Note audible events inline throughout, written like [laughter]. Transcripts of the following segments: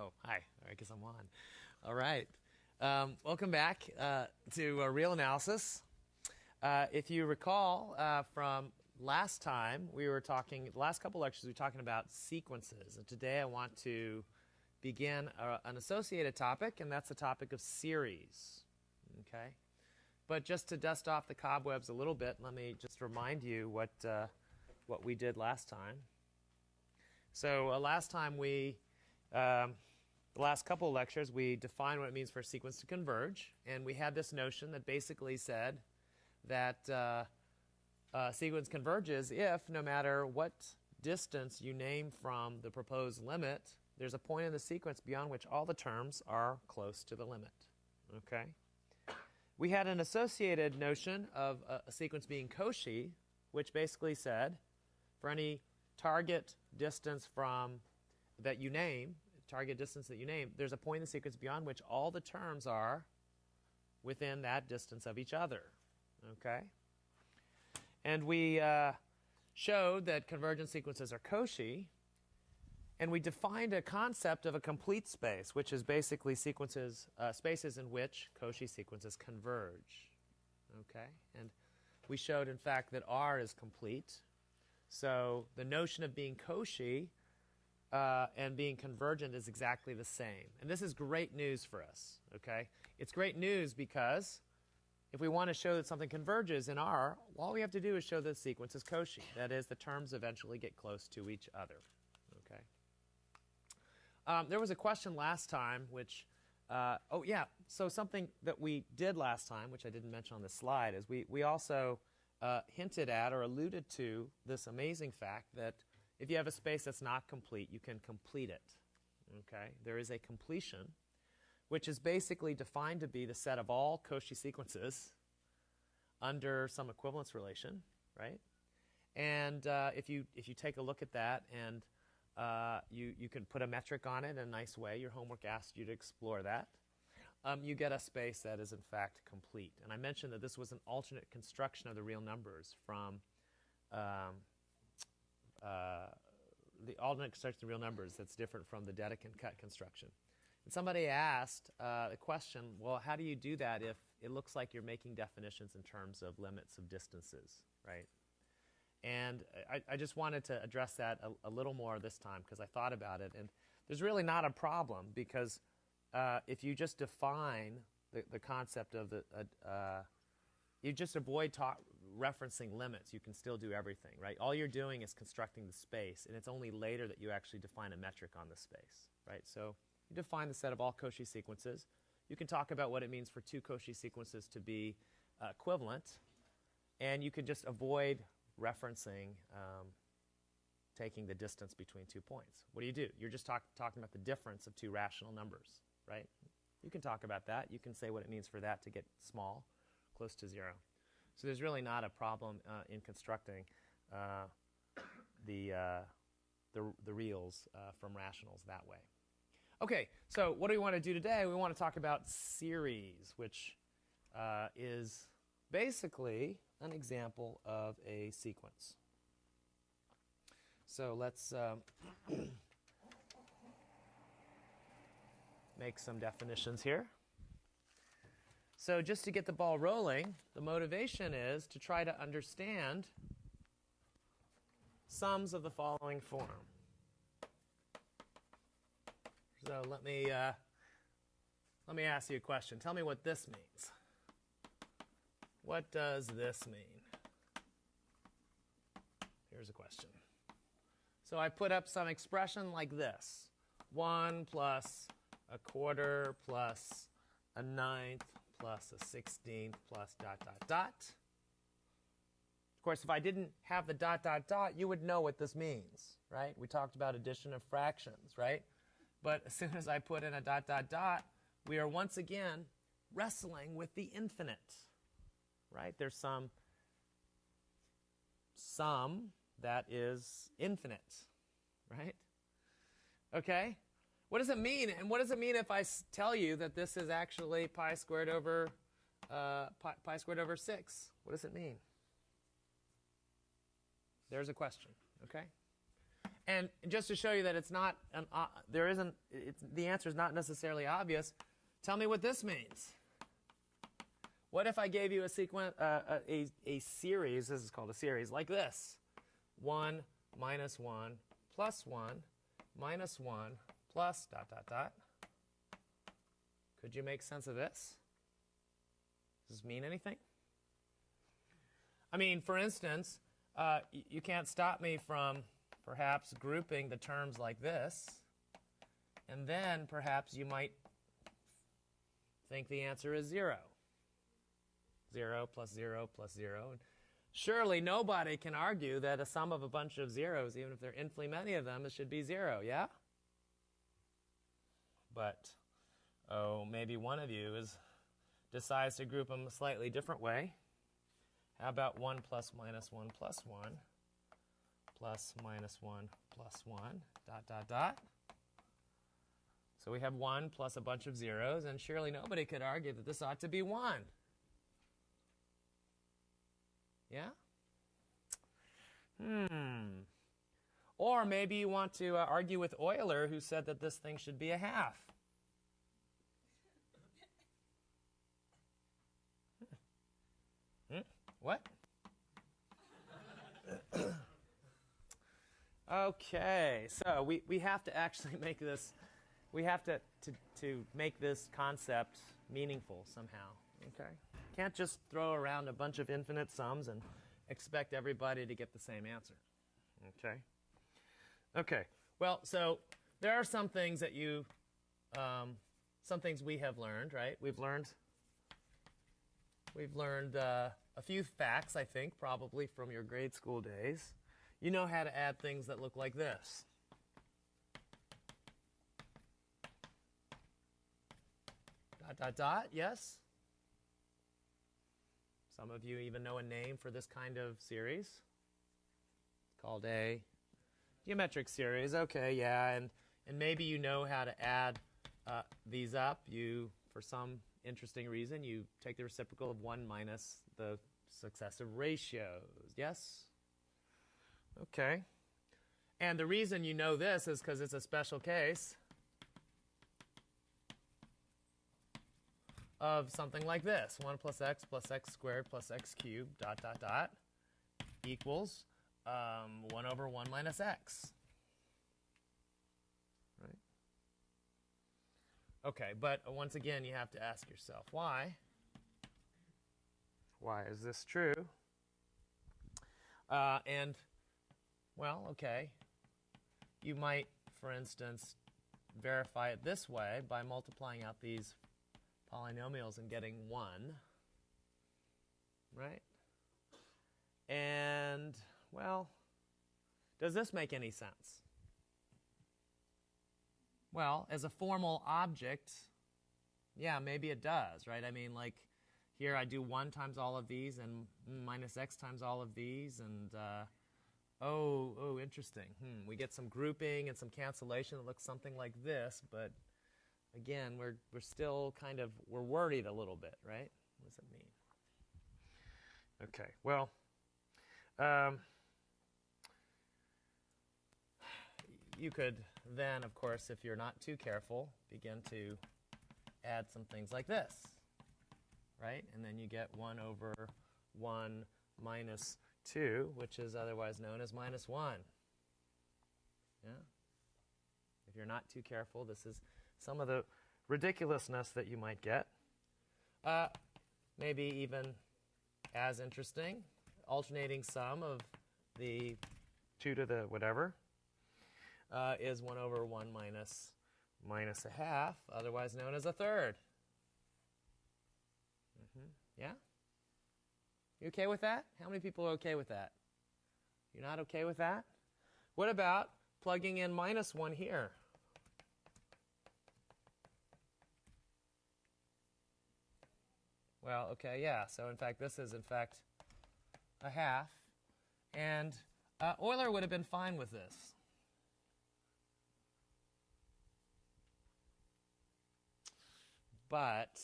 Oh, hi. I guess I'm on. All right. Um, welcome back uh, to uh, Real Analysis. Uh, if you recall uh, from last time, we were talking, the last couple lectures, we were talking about sequences. And today I want to begin a, uh, an associated topic, and that's the topic of series. Okay? But just to dust off the cobwebs a little bit, let me just remind you what, uh, what we did last time. So last time we um, the last couple lectures, we defined what it means for a sequence to converge, and we had this notion that basically said that uh, a sequence converges if, no matter what distance you name from the proposed limit, there's a point in the sequence beyond which all the terms are close to the limit. Okay? We had an associated notion of a, a sequence being Cauchy, which basically said for any target distance from that you name, target distance that you name, there's a point in the sequence beyond which all the terms are within that distance of each other. Okay? And we uh, showed that convergent sequences are Cauchy, and we defined a concept of a complete space, which is basically sequences, uh, spaces in which Cauchy sequences converge. Okay? And we showed, in fact, that R is complete. So the notion of being Cauchy uh, and being convergent is exactly the same. And this is great news for us, okay? It's great news because if we want to show that something converges in R, all we have to do is show that the sequence is Cauchy. That is, the terms eventually get close to each other, okay? Um, there was a question last time which, uh, oh yeah, so something that we did last time, which I didn't mention on the slide, is we, we also uh, hinted at or alluded to this amazing fact that if you have a space that's not complete, you can complete it. Okay? There is a completion, which is basically defined to be the set of all Cauchy sequences under some equivalence relation, right? And uh, if you if you take a look at that and uh, you you can put a metric on it in a nice way. Your homework asked you to explore that. Um, you get a space that is in fact complete. And I mentioned that this was an alternate construction of the real numbers from um, uh, the alternate construction of real numbers that's different from the Dedekind cut construction. And somebody asked uh, the question, well, how do you do that if it looks like you're making definitions in terms of limits of distances, right? And I, I just wanted to address that a, a little more this time because I thought about it. And there's really not a problem because uh, if you just define the, the concept of the, uh, you just avoid talk, referencing limits, you can still do everything, right? All you're doing is constructing the space, and it's only later that you actually define a metric on the space, right? So you define the set of all Cauchy sequences. You can talk about what it means for two Cauchy sequences to be uh, equivalent, and you can just avoid referencing um, taking the distance between two points. What do you do? You're just talk, talking about the difference of two rational numbers, right? You can talk about that. You can say what it means for that to get small, close to zero. So there's really not a problem uh, in constructing uh, the, uh, the, the, reals uh, from rationals that way. Okay, so what do we want to do today? We want to talk about series, which uh, is basically an example of a sequence. So let's um, [clears throat] make some definitions here. So just to get the ball rolling, the motivation is to try to understand sums of the following form. So let me uh, let me ask you a question. Tell me what this means. What does this mean? Here's a question. So I put up some expression like this. 1 plus a quarter plus a ninth plus a 16th plus dot, dot, dot. Of course, if I didn't have the dot, dot, dot, you would know what this means, right? We talked about addition of fractions, right? But as soon as I put in a dot, dot, dot, we are once again wrestling with the infinite, right? There's some sum that is infinite, right? Okay? What does it mean? And what does it mean if I tell you that this is actually pi squared over uh, pi, pi squared over 6? What does it mean? There's a question, okay? And just to show you that it's not, an, uh, there isn't, the answer is not necessarily obvious, tell me what this means. What if I gave you a sequence, uh, a, a series, this is called a series, like this 1 minus 1 plus 1 minus 1 plus dot dot dot. Could you make sense of this? Does this mean anything? I mean, for instance, uh, you can't stop me from perhaps grouping the terms like this, and then perhaps you might think the answer is 0. 0 plus 0 plus 0. Surely nobody can argue that a sum of a bunch of zeros, even if there are infinitely many of them, it should be 0, yeah? But, oh, maybe one of you is decides to group them a slightly different way. How about 1 plus minus 1 plus 1 plus minus 1 plus 1 dot dot dot? So we have 1 plus a bunch of zeros, and surely nobody could argue that this ought to be 1. Yeah? Hmm. Or maybe you want to uh, argue with Euler, who said that this thing should be a half. [laughs] Hmm? What? [coughs] okay, so we, we have to actually [laughs] make this, we have to, to, to make this concept meaningful somehow. Okay? Can't just throw around a bunch of infinite sums and expect everybody to get the same answer. Okay? Okay. Well, so there are some things that you, um, some things we have learned, right? We've learned, we've learned uh, a few facts, I think, probably from your grade school days. You know how to add things that look like this. Dot, dot, dot, yes? Some of you even know a name for this kind of series. It's called a geometric series. Okay, yeah, and, and maybe you know how to add uh, these up. You, for some interesting reason, you take the reciprocal of 1 minus the successive ratios. Yes? Okay. And the reason you know this is because it's a special case of something like this. 1 plus x plus x squared plus x cubed dot dot dot equals um, 1 over 1 minus x. Right? Okay, but once again, you have to ask yourself, why? Why is this true? Uh, and, well, okay, you might, for instance, verify it this way by multiplying out these polynomials and getting 1, right? And, well, does this make any sense? Well, as a formal object, yeah, maybe it does, right? I mean, like, here I do 1 times all of these and minus x times all of these, and, uh, oh, oh, interesting. Hmm, we get some grouping and some cancellation that looks something like this, but again, we're, we're still kind of, we're worried a little bit, right? What does it mean? Okay, well, um, you could then, of course, if you're not too careful, begin to add some things like this, right? And then you get 1 over 1 minus 2, which is otherwise known as minus 1. Yeah? If you're not too careful, this is some of the ridiculousness that you might get. Uh, maybe even as interesting, alternating sum of the 2 to the whatever uh, is 1 over 1 minus minus a half, otherwise known as a third. Mm-hmm. Yeah? You okay with that? How many people are okay with that? You're not okay with that? What about plugging in minus 1 here? Well, okay, yeah. So in fact, this is in fact a half. And uh, Euler would have been fine with this. But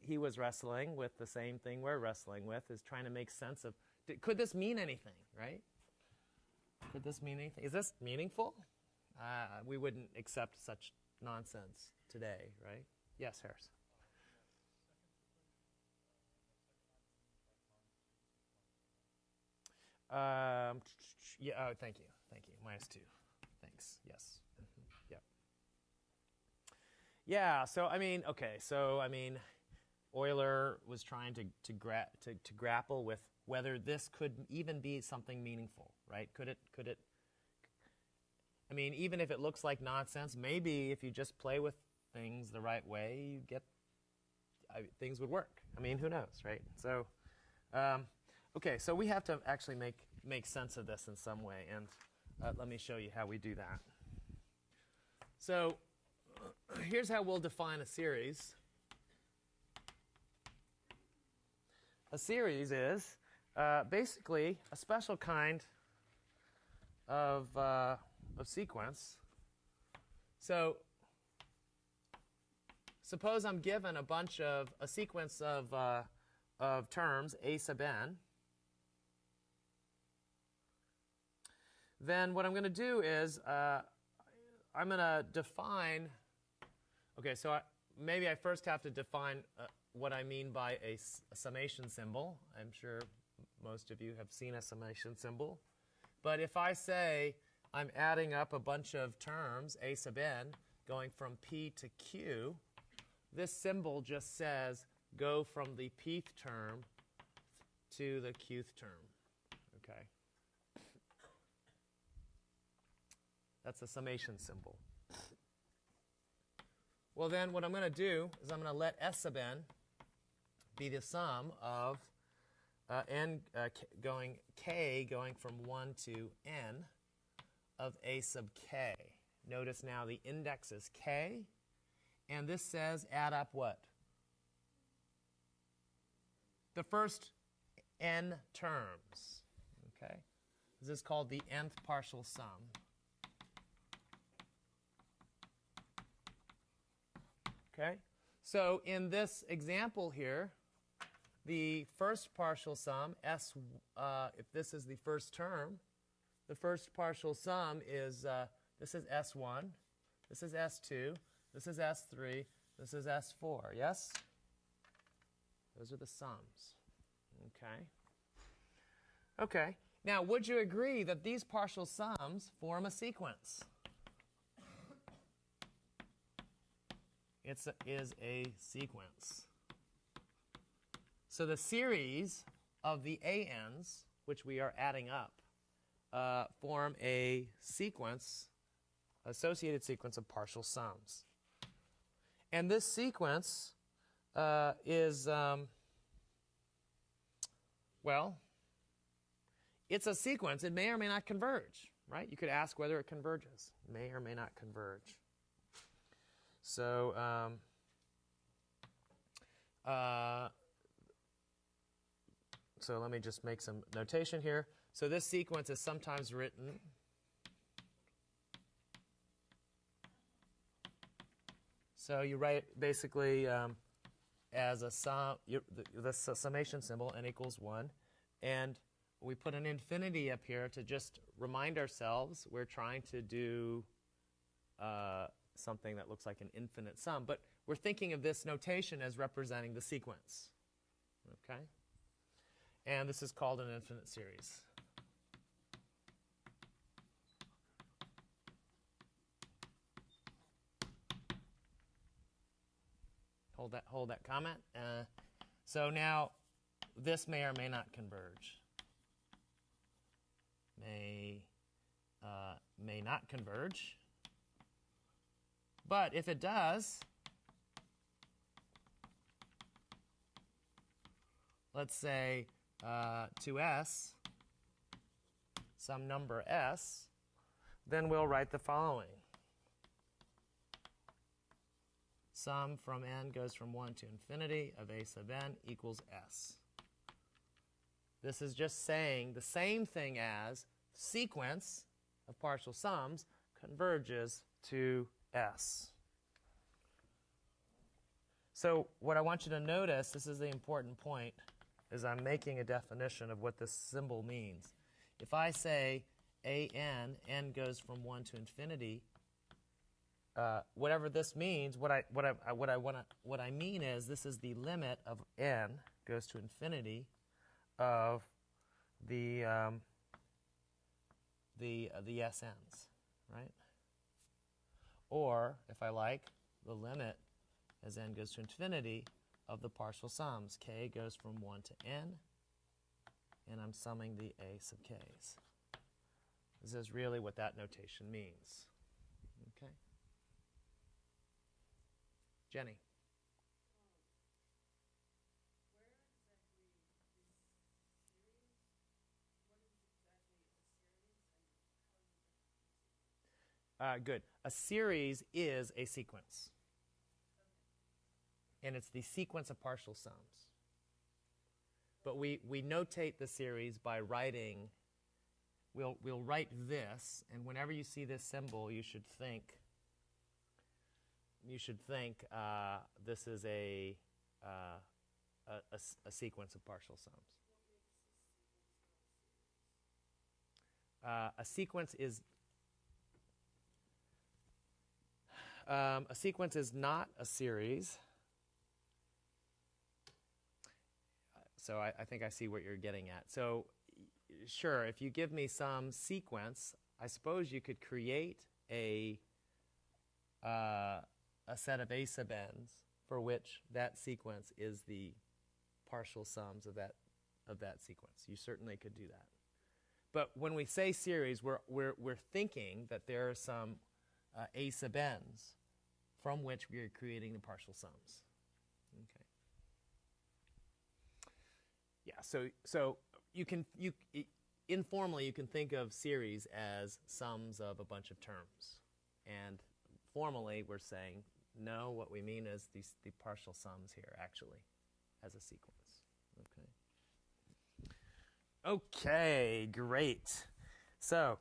he was wrestling with the same thing we're wrestling with, is trying to make sense of, could this mean anything, right? Could this mean anything? Is this meaningful? Uh, we wouldn't accept such nonsense today, right? Yes, Harris. Um, yeah, oh, thank you. Thank you. Minus two. Thanks. Yes. Yeah, so I mean, okay, so I mean, Euler was trying to, to, gra- to, to grapple with whether this could even be something meaningful, right? Could it, could it, I mean, even if it looks like nonsense, maybe if you just play with things the right way, you get, I, things would work. I mean, who knows, right? So, um, okay, so we have to actually make, make sense of this in some way, and uh, let me show you how we do that. So, here's how we'll define a series. A series is uh, basically a special kind of, uh, of sequence. So suppose I'm given a bunch of, a sequence of, uh, of terms, a sub n. Then what I'm going to do is uh, I'm going to define, okay, so I, maybe I first have to define uh, what I mean by a, a, summation symbol. I'm sure most of you have seen a summation symbol. But if I say I'm adding up a bunch of terms, a sub n, going from p to q, this symbol just says go from the pth term to the qth term. Okay? That's a summation symbol. Well, then what I'm going to do is I'm going to let S sub n be the sum of uh, n uh, going k going from 1 to n of a sub k. Notice now the index is k, and this says add up what? The first n terms. Okay, this is called the nth partial sum. Okay, so in this example here, the first partial sum, S, uh, if this is the first term, the first partial sum is, uh, this is S1, this is S2, this is S3, this is S4, yes? Those are the sums, okay? Okay, now would you agree that these partial sums form a sequence? It is a sequence. So the series of the ANs, which we are adding up, uh, form a sequence, associated sequence of partial sums. And this sequence uh, is, um, well, it's a sequence. It may or may not converge, right? You could ask whether it converges. May or may not converge. So, um, uh, so let me just make some notation here. So this sequence is sometimes written So you write basically um, as a sum, the, the summation symbol, n equals 1. And we put an infinity up here to just remind ourselves we're trying to do uh, something that looks like an infinite sum. But we're thinking of this notation as representing the sequence. Okay? And this is called an infinite series. Hold that, hold that comment. Uh, so now this may or may not converge. May, uh, may not converge. But if it does, let's say uh, to s, some number s, then we'll write the following. Sum from n goes from 1 to infinity of a sub n equals s. This is just saying the same thing as sequence of partial sums converges to s. So what I want you to notice, this is the important point, is I'm making a definition of what this symbol means. If I say a n, n goes from 1 to infinity, uh, whatever this means, what I, what I, what I, wanna, what I mean is this is the limit of n goes to infinity of the, um, the, uh, the SNs, right? Or, if I like, the limit as n goes to infinity of the partial sums. k goes from 1 to n, and I'm summing the a sub k's. This is really what that notation means. Okay? Jenny. Uh, good. A series is a sequence. And it's the sequence of partial sums. But we, we notate the series by writing, we'll, we'll write this, and whenever you see this symbol, you should think, you should think uh, this is a, uh, a, a, a sequence of partial sums. Uh, a sequence is um, a sequence is not a series. So I, I, think I see what you're getting at. So sure, if you give me some sequence, I suppose you could create a uh, a set of a sub n's for which that sequence is the partial sums of that of that sequence. You certainly could do that. But when we say series, we're, we're, we're thinking that there are some uh, a sub n's from which we are creating the partial sums. Okay. Yeah, so, so you can, you, informally, you can think of series as sums of a bunch of terms. And formally, we're saying, no, what we mean is these, the partial sums here, actually, as a sequence. Okay. Okay, great. So,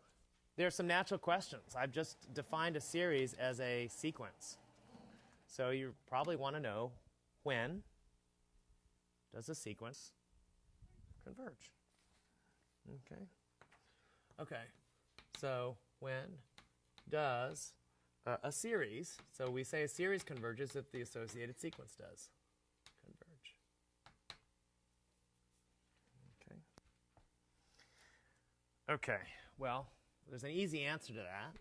there are some natural questions. I've just defined a series as a sequence. So you probably want to know when does a sequence converge? Okay. Okay. So when does uh, a series, so we say a series converges if the associated sequence does converge. Okay. Okay. Well, there's an easy answer to that.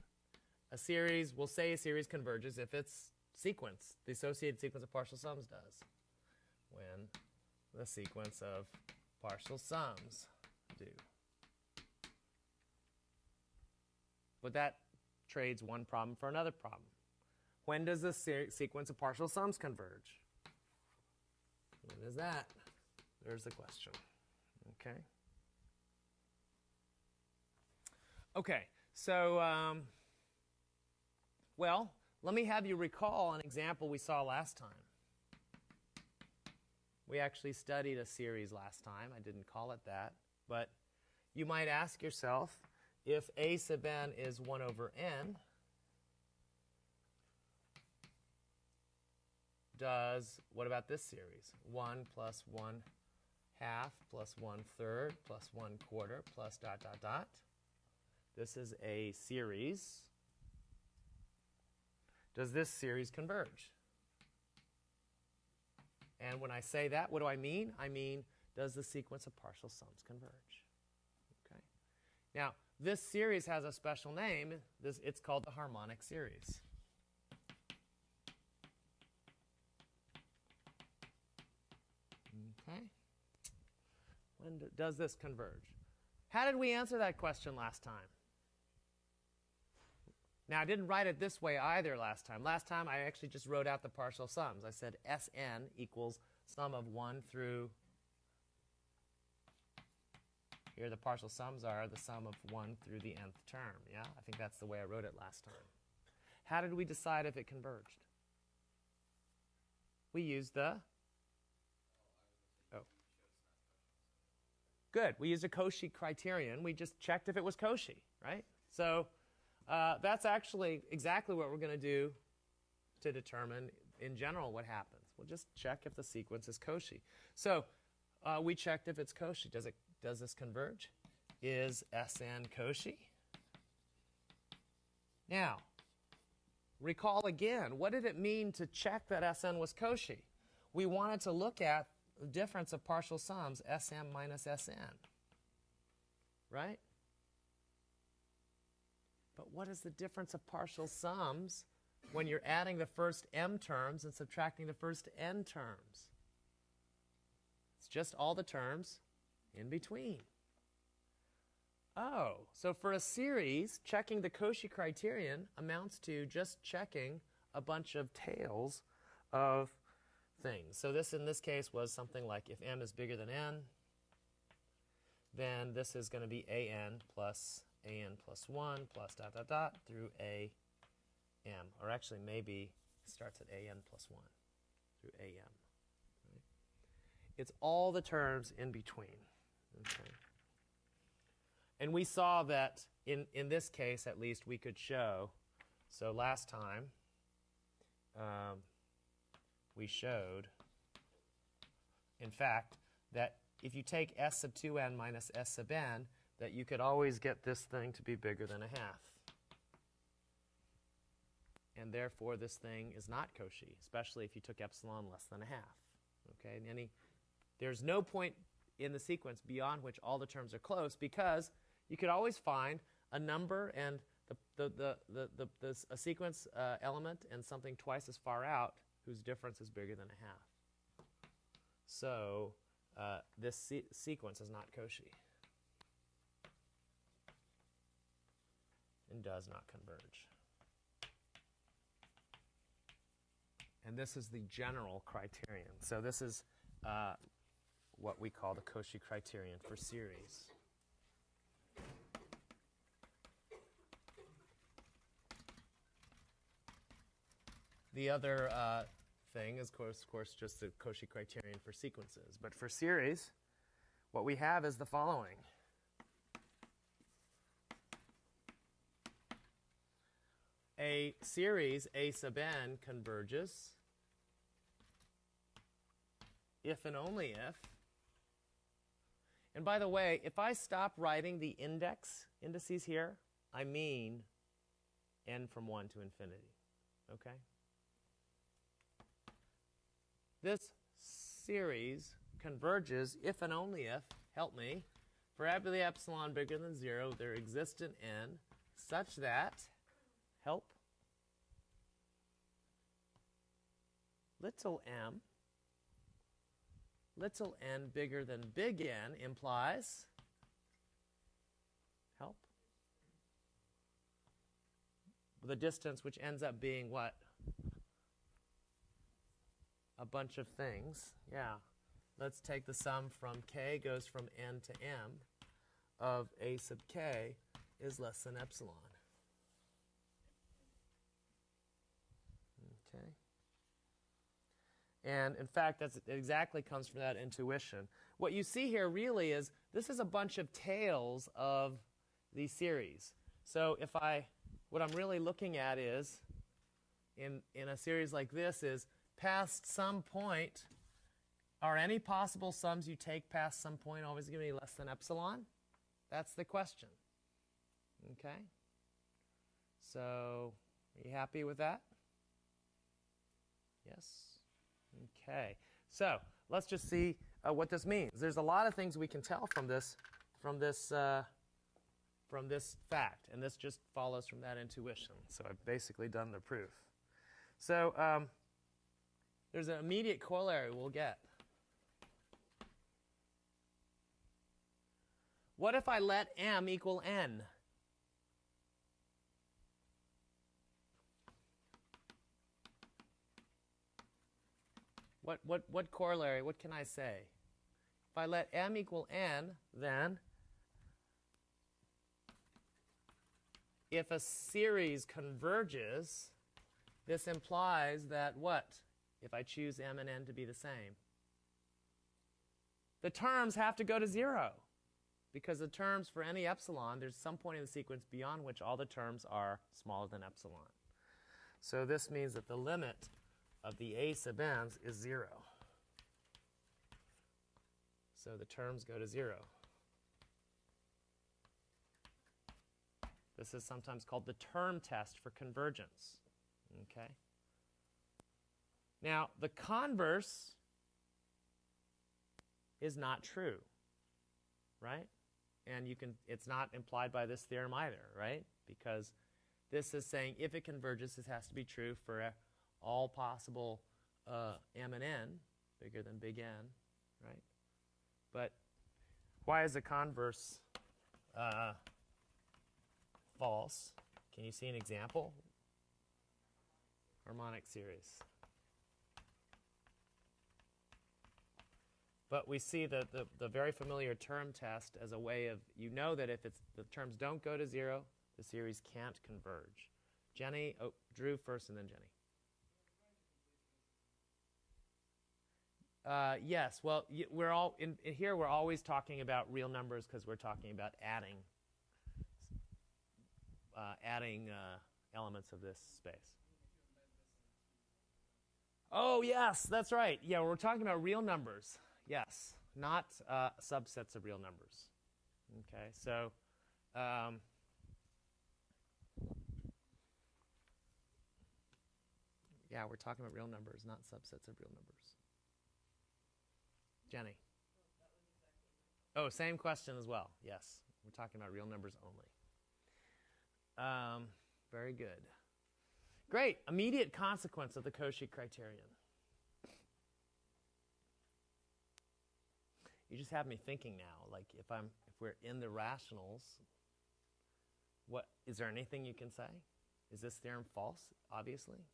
A series, we'll say a series converges if its sequence, the associated sequence of partial sums does. When the sequence of partial sums do. But that trades one problem for another problem. When does the se sequence of partial sums converge? When is that? There's the question. Okay. Okay, so, um, well, let me have you recall an example we saw last time. We actually studied a series last time. I didn't call it that. But you might ask yourself, if a sub n is 1 over n, does, what about this series? 1 plus 1 half plus 1 third plus 1 quarter plus dot, dot, dot. This is a series. Does this series converge? And when I say that, what do I mean? I mean, does the sequence of partial sums converge? Okay. Now, this series has a special name. This, it's called the harmonic series. Okay. When do, does this converge? How did we answer that question last time? Now, I didn't write it this way either last time. Last time, I actually just wrote out the partial sums. I said Sn equals sum of 1 through, here the partial sums are the sum of 1 through the nth term. Yeah, I think that's the way I wrote it last time. How did we decide if it converged? We used the, oh. Good, we used a Cauchy criterion. We just checked if it was Cauchy, right? So uh, that's actually exactly what we're going to do to determine in general what happens. We'll just check if the sequence is Cauchy. So uh, we checked if it's Cauchy. Does, it, does this converge? Is Sn Cauchy? Now, recall again, what did it mean to check that Sn was Cauchy? We wanted to look at the difference of partial sums, Sm minus Sn. Right? But what is the difference of partial sums when you're adding the first m terms and subtracting the first n terms? It's just all the terms in between. Oh, so for a series, checking the Cauchy criterion amounts to just checking a bunch of tails of things. So this in this case was something like if m is bigger than n, then this is going to be an plus an plus 1 plus dot dot dot through a m. Or actually maybe starts at an plus 1 through am. Right? It's all the terms in between. Okay. And we saw that in, in this case, at least, we could show. So last time, um, we showed, in fact, that if you take s sub 2n minus s sub n, that you could always get this thing to be bigger than a half. And therefore, this thing is not Cauchy, especially if you took epsilon less than a half. Okay, any, there's no point in the sequence beyond which all the terms are close because you could always find a number and the, the, the, the, the, the a sequence uh, element and something twice as far out whose difference is bigger than a half. So uh, this se sequence is not Cauchy and does not converge. And this is the general criterion. So this is uh, what we call the Cauchy criterion for series. The other uh, thing is, of course, of course, just the Cauchy criterion for sequences. But for series, what we have is the following. A series A sub n converges if and only if. And by the way, if I stop writing the index indices here, I mean n from 1 to infinity. Okay? This series converges if and only if, help me, for every epsilon bigger than 0, there exists an n such that, help, little m, little n bigger than big N implies, help, the distance which ends up being what? a bunch of things. Yeah. Let's take the sum from k goes from n to m of a sub k is less than epsilon. Okay. And in fact, that's exactly comes from that intuition. What you see here really is this is a bunch of tails of the series. So if I, what I'm really looking at is, in, in a series like this is past some point, are any possible sums you take past some point always going to be less than epsilon? That's the question. Okay? So, are you happy with that? Yes? Okay. So, let's just see uh, what this means. There's a lot of things we can tell from this, from this, uh, from this fact, and this just follows from that intuition. So, I've basically done the proof. So, um, there's an immediate corollary we'll get. What if I let m equal n? What, what, what corollary, what can I say? If I let m equal n, then if a series converges, this implies that what? if I choose m and n to be the same. The terms have to go to 0 because the terms for any epsilon, there's some point in the sequence beyond which all the terms are smaller than epsilon. So this means that the limit of the a sub n's is 0. So the terms go to 0. This is sometimes called the term test for convergence. Okay? Now, the converse is not true, right? And you can it's not implied by this theorem either, right? Because this is saying if it converges, this has to be true for all possible uh, m and n, bigger than big N, right? But why is the converse uh, false? Can you see an example? Harmonic series. But we see the, the, the, very familiar term test as a way of, you know that if it's, the terms don't go to zero, the series can't converge. Jenny, oh, Drew first and then Jenny. Uh, yes, well, we're all in, in, here. We're always talking about real numbers because we're talking about adding, uh, adding uh, elements of this space. Oh yes, that's right. Yeah, we're talking about real numbers. Yes, not uh, subsets of real numbers. Okay, so um, yeah, we're talking about real numbers, not subsets of real numbers. Jenny. Oh, same question as well. Yes, we're talking about real numbers only. Um, very good. Great. Immediate consequence of the Cauchy criterion. you just have me thinking now like if i'm if we're in the rationals what is there anything you can say is this theorem false obviously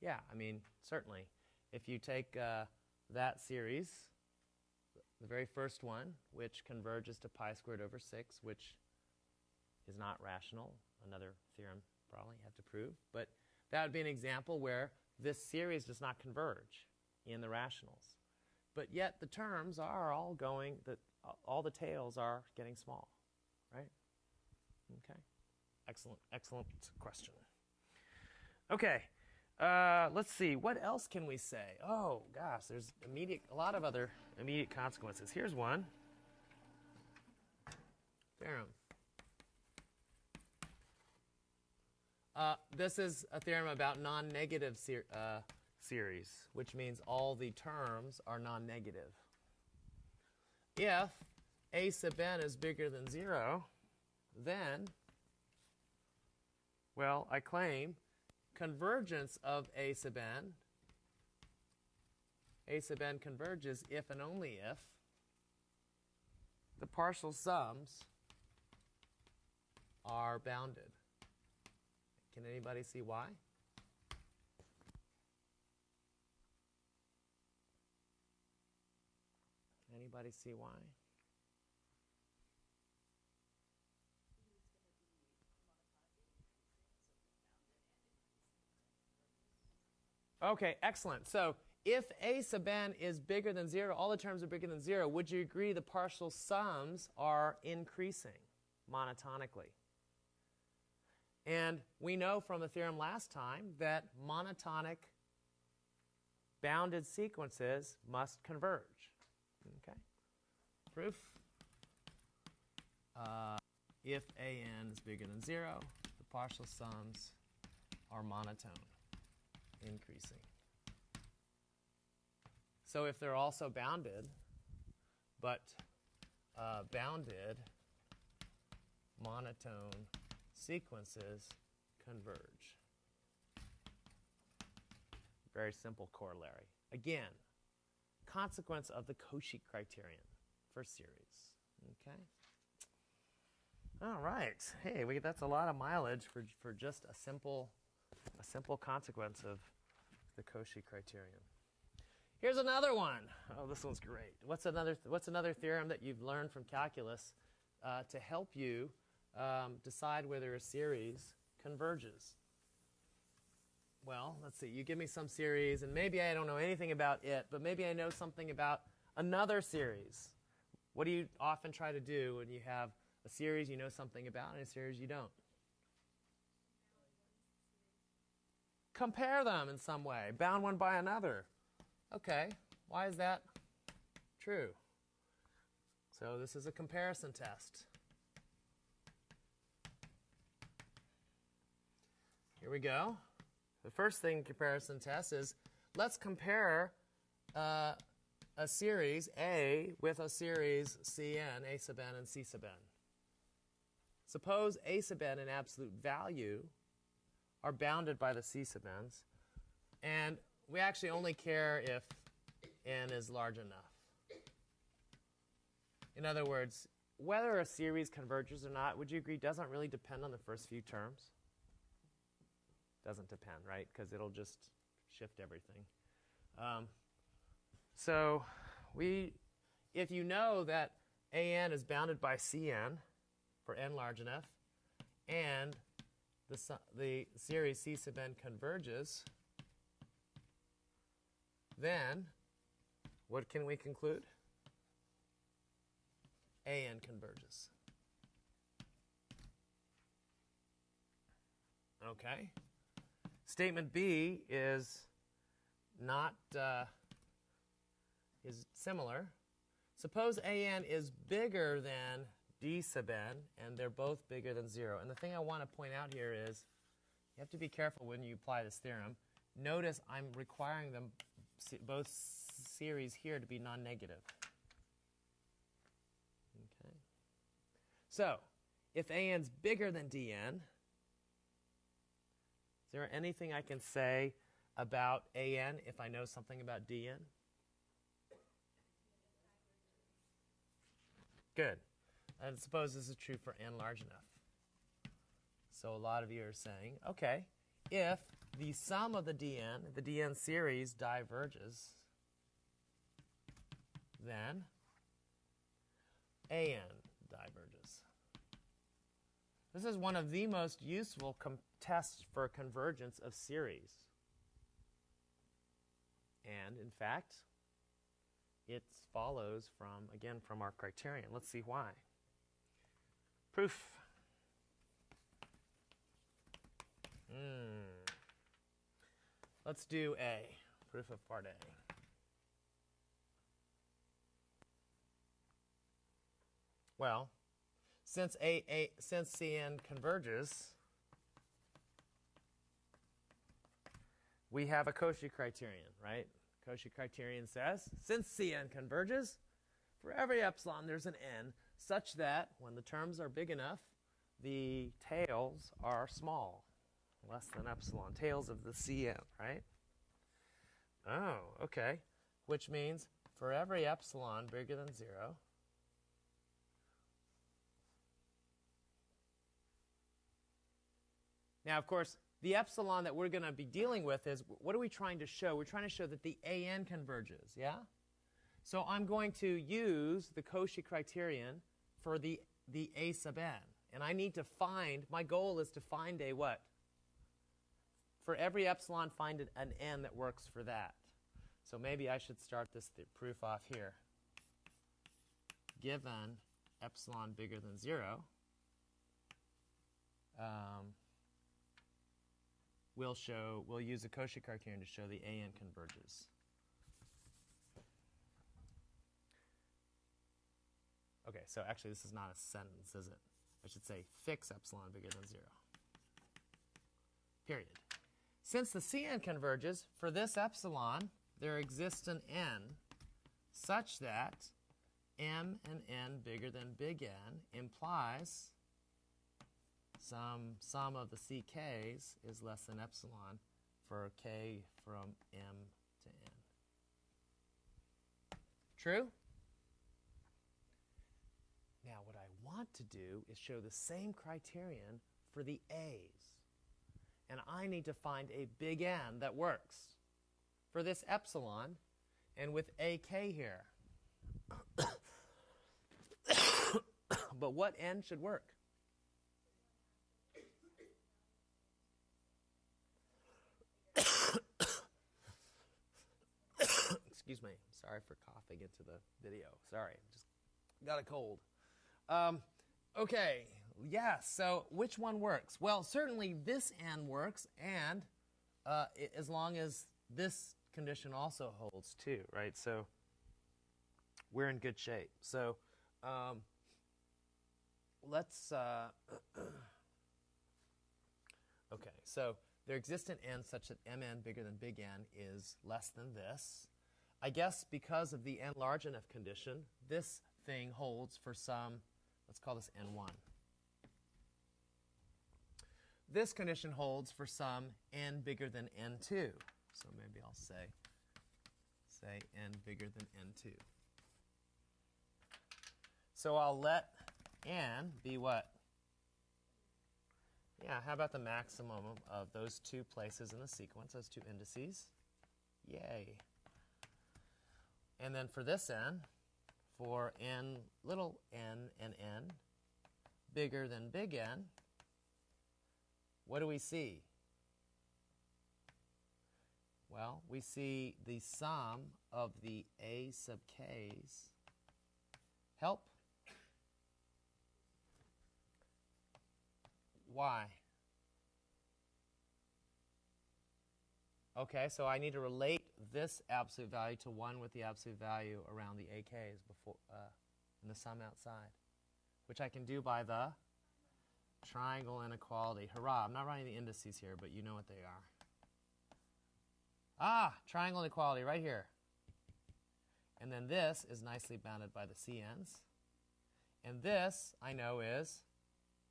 yeah i mean certainly if you take uh, that series the very first one which converges to pi squared over 6 which is not rational another theorem probably have to prove but that would be an example where this series does not converge in the rationals. But yet the terms are all going, the, all the tails are getting small, right? Okay. Excellent, excellent question. Okay. Uh, let's see. What else can we say? Oh gosh, there's immediate, a lot of other immediate consequences. Here's one. Theorem. Uh, this is a theorem about non-negative uh, series, which means all the terms are non-negative. If a sub n is bigger than 0, then, well, I claim convergence of a sub n, a sub n converges if and only if the partial sums are bounded. Can anybody see why? Anybody see why? Okay, excellent. So if a sub n is bigger than 0, all the terms are bigger than 0, would you agree the partial sums are increasing monotonically? And we know from the theorem last time that monotonic bounded sequences must converge. Okay. Proof. Uh, if a n is bigger than 0, the partial sums are monotone, increasing. So if they're also bounded, but uh, bounded monotone sequences converge. Very simple corollary. Again, consequence of the Cauchy criterion for series. Okay? All right. Hey, we, that's a lot of mileage for, for just a simple, a simple consequence of the Cauchy criterion. Here's another one. Oh, this one's great. What's another, what's another theorem that you've learned from calculus uh, to help you um, decide whether a series converges? well, let's see, you give me some series, and maybe I don't know anything about it, but maybe I know something about another series. What do you often try to do when you have a series you know something about and a series you don't? Compare them in some way, bound one by another. Okay, why is that true? So this is a comparison test. Here we go. The first thing comparison test is let's compare uh, a series A with a series Cn, A sub n, and C sub n. Suppose A sub n and absolute value are bounded by the C sub n's, and we actually only care if n is large enough. In other words, whether a series converges or not, would you agree, doesn't really depend on the first few terms? Doesn't depend, right? Because it'll just shift everything. Um, so we, if you know that an is bounded by cn for n large enough, and the, the series c sub n converges, then what can we conclude? an converges. Okay. Statement B is not uh, is similar. Suppose an is bigger than d sub n, and they're both bigger than 0. And the thing I want to point out here is you have to be careful when you apply this theorem. Notice I'm requiring them both series here to be non-negative. Okay. So, if an's bigger than dn, is there anything I can say about an if I know something about dn? Good. And suppose this is true for n large enough. So a lot of you are saying, okay, if the sum of the dn, the dn series diverges, then an diverges. This is one of the most useful tests for convergence of series. And in fact, it follows from, again, from our criterion. Let's see why. Proof. Hmm. Let's do A, proof of part A. Well, since A, A since Cn converges, we have a Cauchy criterion, right? Cauchy criterion says, since Cn converges, for every epsilon there's an n such that when the terms are big enough, the tails are small, less than epsilon, tails of the Cn, right? Oh, okay. Which means for every epsilon bigger than 0, Now, of course, the epsilon that we're going to be dealing with is, what are we trying to show? We're trying to show that the AN converges, yeah? So I'm going to use the Cauchy criterion for the, the A sub n. And I need to find, my goal is to find a what? For every epsilon, find an n that works for that. So maybe I should start this proof off here. Given epsilon bigger than 0, um, we'll show, we'll use a Cauchy criterion to show the AN converges. Okay, so actually this is not a sentence, is it? I should say fix epsilon bigger than 0. Period. Since the Cn converges, for this epsilon, there exists an n such that m and n bigger than big N implies some sum of the ck's is less than epsilon for k from m to n. True? Now, what I want to do is show the same criterion for the a's. And I need to find a big N that works for this epsilon and with ak here. [coughs] but what n should work? [coughs] Excuse me. Sorry for coughing into the video. Sorry. Just got a cold. Um, okay. Yeah. So which one works? Well, certainly this n works, and uh, it, as long as this condition also holds too, right? So we're in good shape. So Um, let's. Uh, [clears throat] okay, so there exists an n such that mn bigger than big N is less than this. I guess because of the n large enough condition, this thing holds for some, let's call this n1. This condition holds for some n bigger than n2. So maybe I'll say, say n bigger than n2. So I'll let n be what? Yeah, how about the maximum of those two places in the sequence, those two indices? Yay. And then for this n, for n little n and n bigger than big N, what do we see? Well, we see the sum of the a sub k's help. Why? Okay, so I need to relate this absolute value to 1 with the absolute value around the AKs before, uh, and the sum outside, which I can do by the triangle inequality. Hurrah, I'm not writing the indices here, but you know what they are. Ah, triangle inequality right here. And then this is nicely bounded by the CNs. And this, I know, is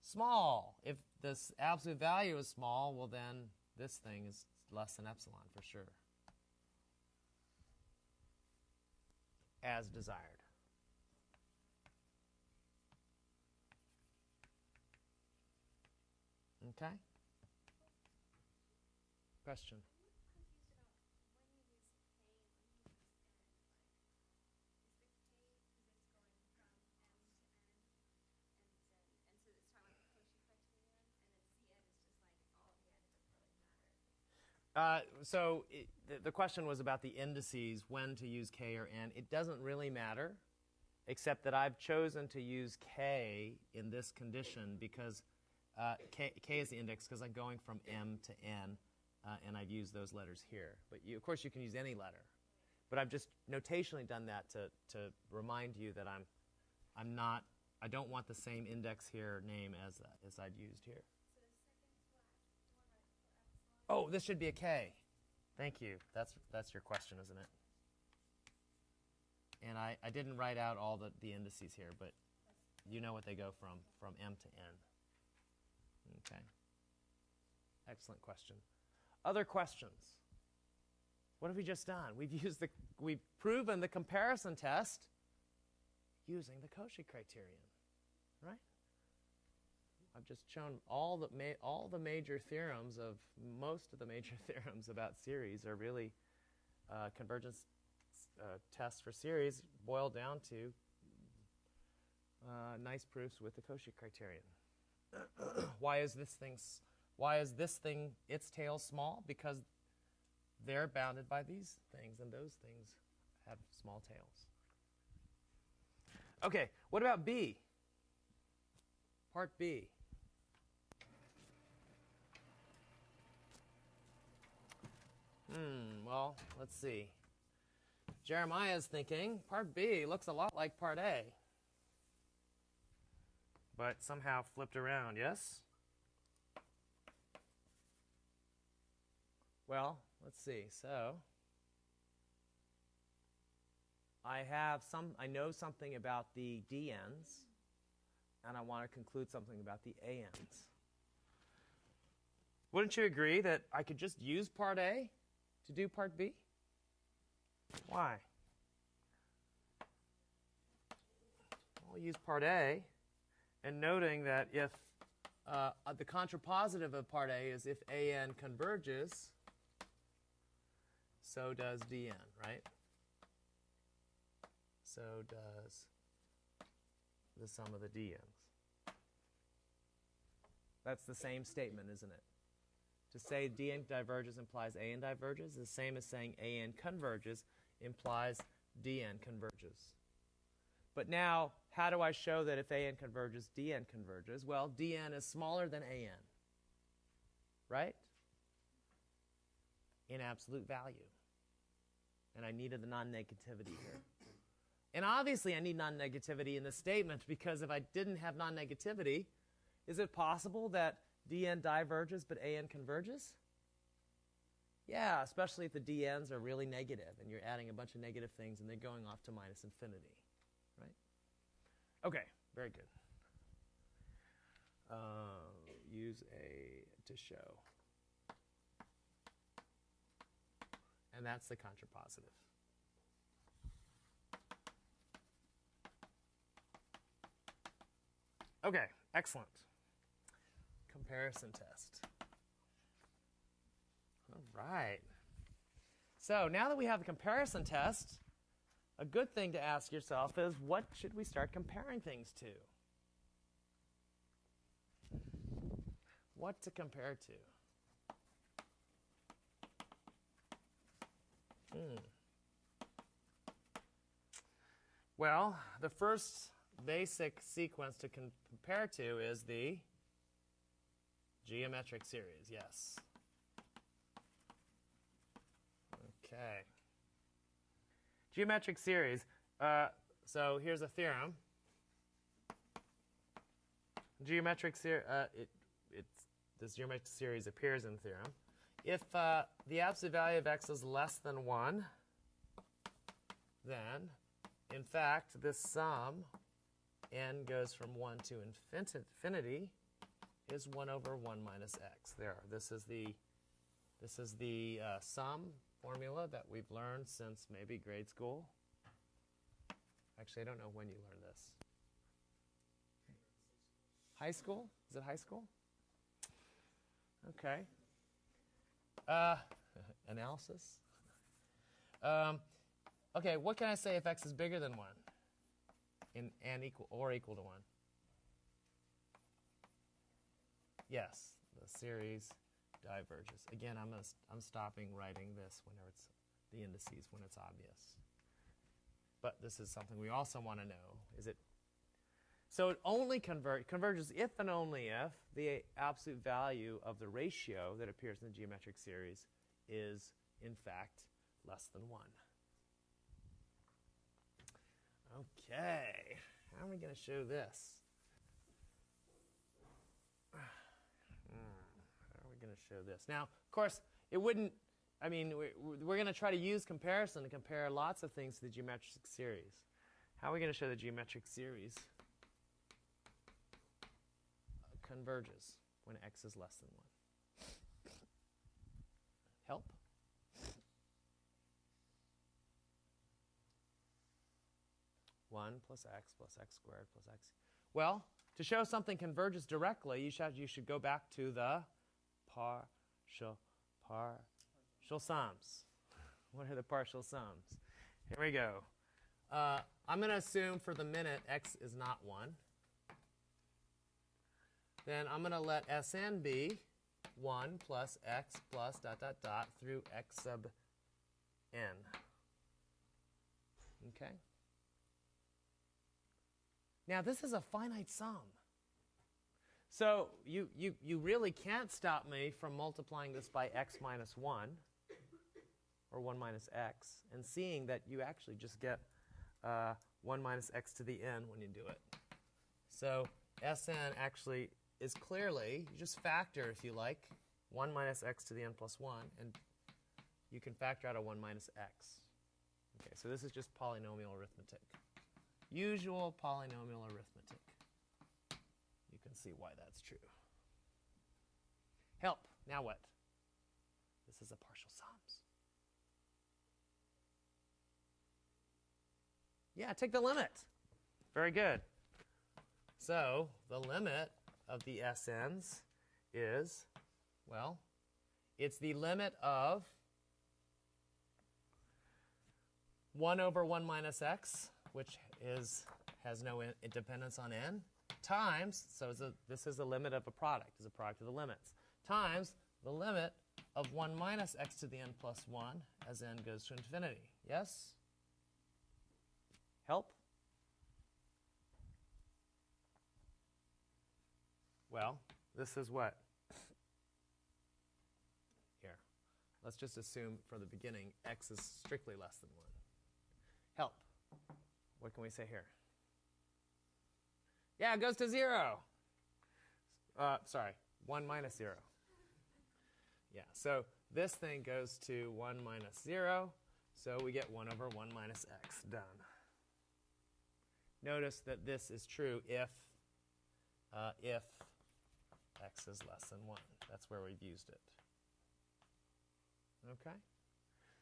small. If this absolute value is small, well then this thing is less than epsilon for sure. As desired. Okay? Question? Uh, so it, the, the, question was about the indices, when to use k or n. It doesn't really matter, except that I've chosen to use k in this condition because uh, k, k, is the index because I'm going from m to n, uh, and I've used those letters here. But you, of course, you can use any letter. But I've just notationally done that to, to remind you that I'm, I'm not, I don't want the same index here name as, as I'd used here. Oh, this should be a K. Thank you. That's, that's your question, isn't it? And I, I didn't write out all the, the indices here, but you know what they go from, from M to N. Okay. Excellent question. Other questions? What have we just done? We've used the, we've proven the comparison test using the Cauchy criterion, right? I've just shown all the all the major theorems of most of the major [laughs] theorems about series are really uh, convergence uh, tests for series boiled down to uh, nice proofs with the Cauchy criterion. [clears throat] why is this thing why is this thing its tail small? Because they're bounded by these things, and those things have small tails. Okay, what about B? Part B. Hmm, well, let's see. Jeremiah's thinking part B looks a lot like part A but somehow flipped around, yes? Well, let's see. So I have some I know something about the dn's and I want to conclude something about the an's. Wouldn't you agree that I could just use part A to do part B? Why? I'll use part A and noting that if uh, the contrapositive of part A is if AN converges, so does DN, right? So does the sum of the DNs. That's the same statement, isn't it? To say DN diverges implies AN diverges is the same as saying AN converges implies DN converges. But now, how do I show that if AN converges, DN converges? Well, DN is smaller than AN, right? In absolute value. And I needed the non-negativity here. And obviously, I need non negativity in this statement because if I didn't have non negativity, is it possible that dn diverges but an converges? Yeah, especially if the dn's are really negative and you're adding a bunch of negative things and they're going off to minus infinity, right? Okay, very good. Uh, use a to show. And that's the contrapositive. Okay, excellent. Comparison test. All right. So now that we have the comparison test, a good thing to ask yourself is what should we start comparing things to? What to compare to? Hmm. Well, the first basic sequence to compare to is the geometric series, yes. Okay. Geometric series. Uh, so here's a theorem. Geometric series, uh, it, it's, this geometric series appears in theorem. If uh, the absolute value of x is less than 1, then, in fact, this sum n goes from 1 to infinity is 1 over 1 minus x. There, this is the, this is the uh, sum formula that we've learned since maybe grade school. Actually, I don't know when you learned this. High school? Is it high school? Okay. Uh, [laughs] analysis. Um, okay, what can I say if x is bigger than 1? in, and equal or equal to 1? Yes, the series diverges. Again, I'm, gonna, I'm stopping writing this whenever it's the indices when it's obvious. But this is something we also want to know. Is it so it only convert, converges if and only if the absolute value of the ratio that appears in the geometric series is in fact less than 1. Okay, how are we going to show this? Going to show this? Now, of course, it wouldn't, I mean, we're, we're going to try to use comparison to compare lots of things to the geometric series. How are we going to show the geometric series uh, converges when x is less than 1? Help? 1 plus x plus x squared plus x. Well, to show something converges directly, you should, you should go back to the partial, partial sums. [laughs] What are the partial sums? Here we go. Uh, I'm going to assume for the minute x is not 1. Then I'm going to let Sn be 1 plus x plus dot dot dot through x sub n. Okay? Now, this is a finite sum. So you, you, you really can't stop me from multiplying this by x minus 1, or 1 minus x, and seeing that you actually just get uh, 1 minus x to the n when you do it. So Sn actually is clearly, you just factor, if you like, 1 minus x to the n plus 1, and you can factor out a 1 minus x. Okay, so this is just polynomial arithmetic usual polynomial arithmetic. See why that's true. Help. Now what? This is a partial sums. Yeah, take the limit. Very good. So the limit of the SNs is, well, it's the limit of 1 over 1 minus x, which is has no in, dependence on n times so a, this is the limit of a product is a product of the limits. Times the limit of 1 minus x to the n plus 1 as n goes to infinity. Yes? Help? Well this is what? Here. Let's just assume for the beginning x is strictly less than 1 help. What can we say here? Yeah, it goes to 0. Uh, sorry, 1 minus 0. Yeah, so this thing goes to 1 minus 0, so we get 1 over 1 minus x. Done. Notice that this is true if, uh, if x is less than 1. That's where we've used it. Okay?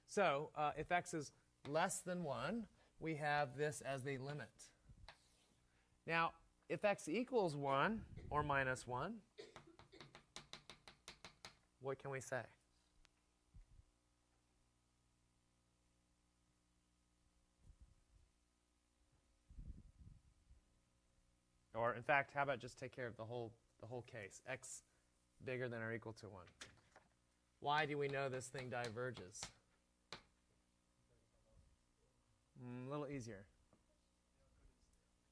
So uh, if x is less than 1, we have this as the limit. Now, if x equals 1 or minus 1, what can we say? Or in fact, how about just take care of the whole the whole case? x bigger than or equal to 1. Why do we know this thing diverges? Mm, a little easier.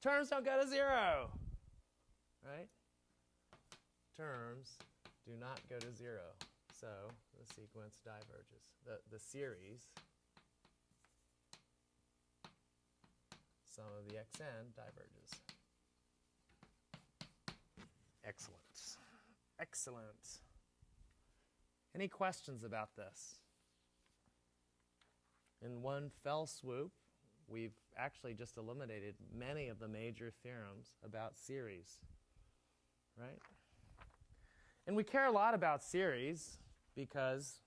Terms don't go to 0. Right? Terms do not go to 0. So the sequence diverges. The, the series, sum of the xn diverges. Excellent. Excellent. Any questions about this? In one fell swoop, we've actually just eliminated many of the major theorems about series, right? And we care a lot about series because,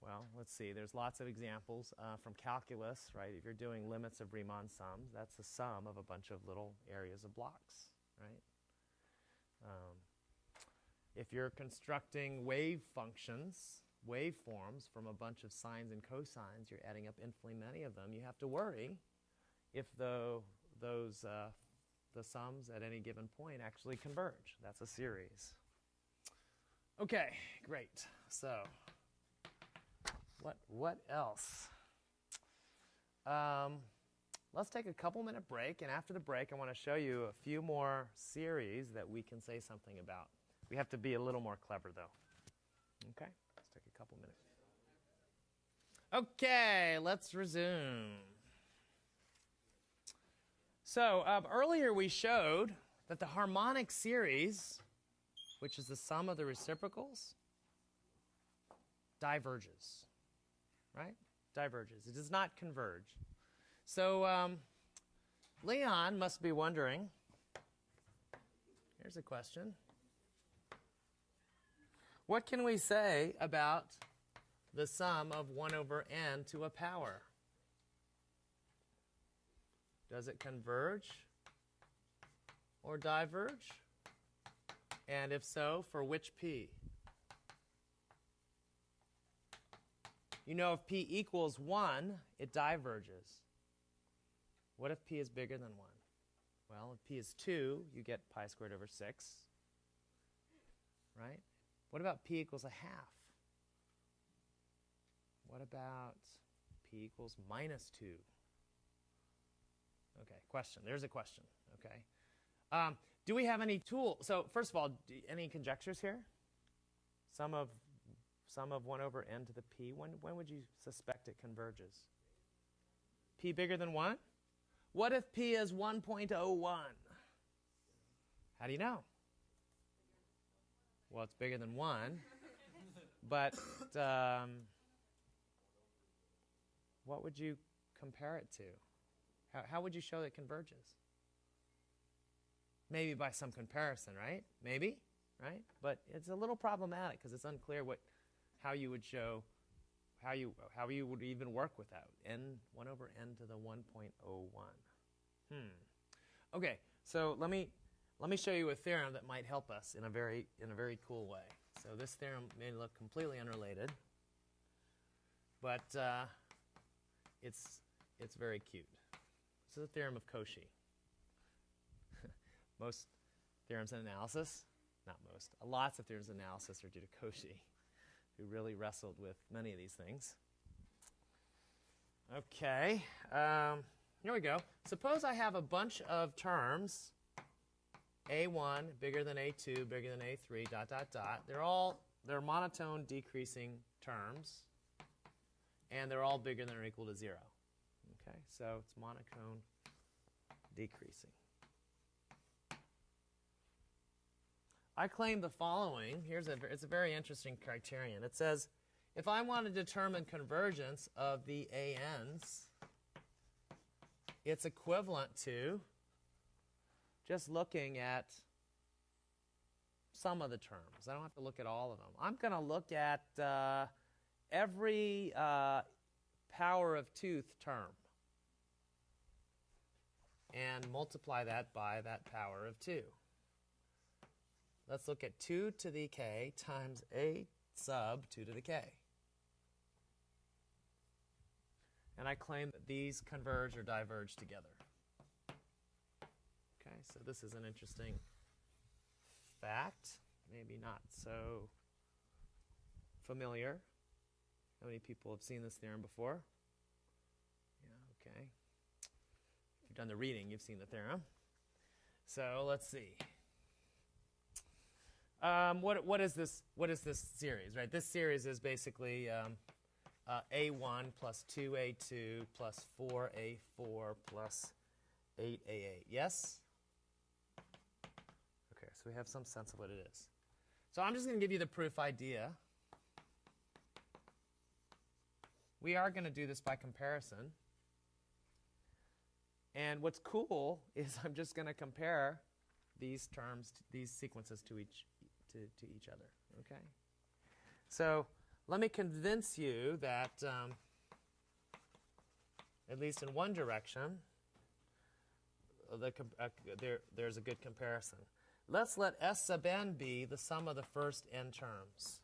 well, let's see, there's lots of examples uh, from calculus, right? If you're doing limits of Riemann sums, that's the sum of a bunch of little areas of blocks, right? Um, if you're constructing wave functions, waveforms from a bunch of sines and cosines, you're adding up infinitely many of them, you have to worry if the, those, uh, the sums at any given point actually converge. That's a series. Okay, great. So, what, what else? Um, let's take a couple minute break, and after the break, I want to show you a few more series that we can say something about. We have to be a little more clever, though. Okay, couple minutes. Okay, let's resume. So, um, earlier we showed that the harmonic series, which is the sum of the reciprocals, diverges. Right? Diverges. It does not converge. So, um, Leon must be wondering here's a question. What can we say about the sum of 1 over n to a power? Does it converge or diverge? And if so, for which p? You know, if p equals 1, it diverges. What if p is bigger than 1? Well, if p is 2, you get pi squared over 6. Right? What about p equals a half? What about p equals minus 2? Okay, question. There's a question. Okay. Um, do we have any tool? So first of all, do, any conjectures here? Sum of sum of 1 over n to the p. When, when would you suspect it converges? p bigger than 1? What if p is 1.01? How do you know? Well, it's bigger than 1. but um, what would you compare it to? How, how would you show that it converges? Maybe by some comparison, right? Maybe, right? But it's a little problematic because it's unclear what, how you would show, how you, how you would even work with that. n, 1 over n to the 1.01. Hmm. Okay, so let me, let me show you a theorem that might help us in a very, in a very cool way. So this theorem may look completely unrelated, but uh, it's, it's very cute. This is a theorem of Cauchy. [laughs] most theorems in analysis, not most, lots of theorems in analysis are due to Cauchy, who really wrestled with many of these things. Okay, um, here we go. Suppose I have a bunch of terms, a1 bigger than a2, bigger than a3, dot, dot, dot. They're all, they're monotone decreasing terms, and they're all bigger than or equal to 0. Okay, so it's monotone decreasing. I claim the following. Here's a, it's a very interesting criterion. It says, if I want to determine convergence of the ANs, it's equivalent to just looking at some of the terms. I don't have to look at all of them. I'm going to look at uh, every uh, power of tooth term and multiply that by that power of 2. Let's look at 2 to the k times a sub 2 to the k. And I claim that these converge or diverge together. So this is an interesting fact, maybe not so familiar. How many people have seen this theorem before? Yeah, okay. If you've done the reading, you've seen the theorem. So let's see. Um, what, what is this? What is this series? Right. This series is basically um, uh, a1 plus 2a2 plus 4a4 plus 8a8. Yes. So we have some sense of what it is. So I'm just going to give you the proof idea. We are going to do this by comparison. And what's cool [laughs] is I'm just going to compare these terms, these sequences to each to, to each other. Okay? So let me convince you that, um, at least in one direction, the, uh, there, there's a good comparison. Let's let S sub n be the sum of the first n terms.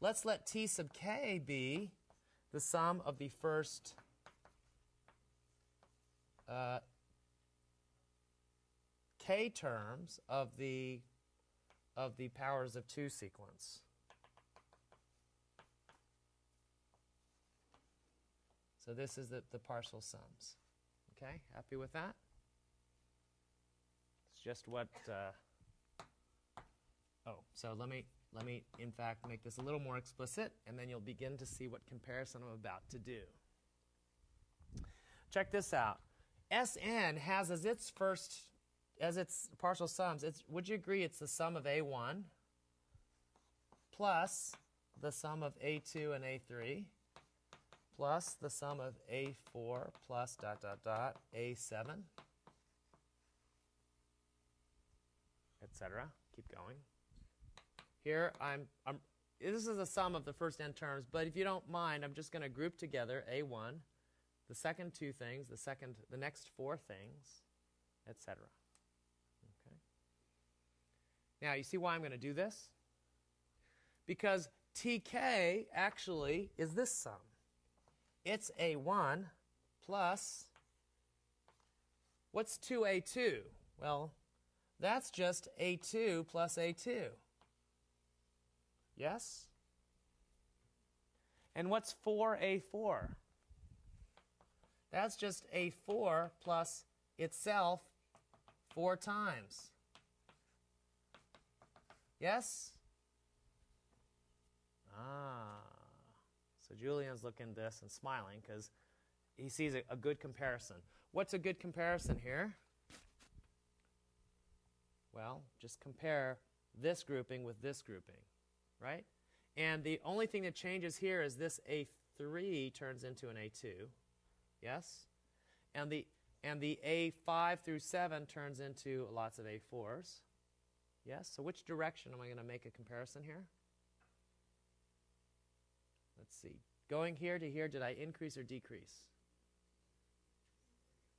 Let's let T sub k be the sum of the first uh, k terms of the of the powers of 2 sequence. So this is the, the partial sums. Okay, happy with that? It's just what. Uh, oh, so let me let me in fact make this a little more explicit, and then you'll begin to see what comparison I'm about to do. Check this out. Sn has as its first as its partial sums, it's, would you agree it's the sum of A1 plus the sum of A2 and A3 plus the sum of A4 plus dot dot dot A7, etc. Keep going. Here I'm, I'm this is the sum of the first n terms, but if you don't mind, I'm just going to group together A1, the second two things, the second the next four things, etc. Okay. Now, you see why I'm going to do this? Because tk actually is this sum. It's a1 plus, what's 2a2? Well, that's just a2 plus a2. Yes? And what's 4a4? That's just a4 plus itself four times. Yes? Ah. So Julian's looking at this and smiling because he sees a, a, good comparison. What's a good comparison here? Well, just compare this grouping with this grouping, right? And the only thing that changes here is this A3 turns into an A2. Yes? And the and the A5 through 7 turns into lots of A4s. Yes? So which direction am I going to make a comparison here? Let's see. Going here to here, did I increase or decrease?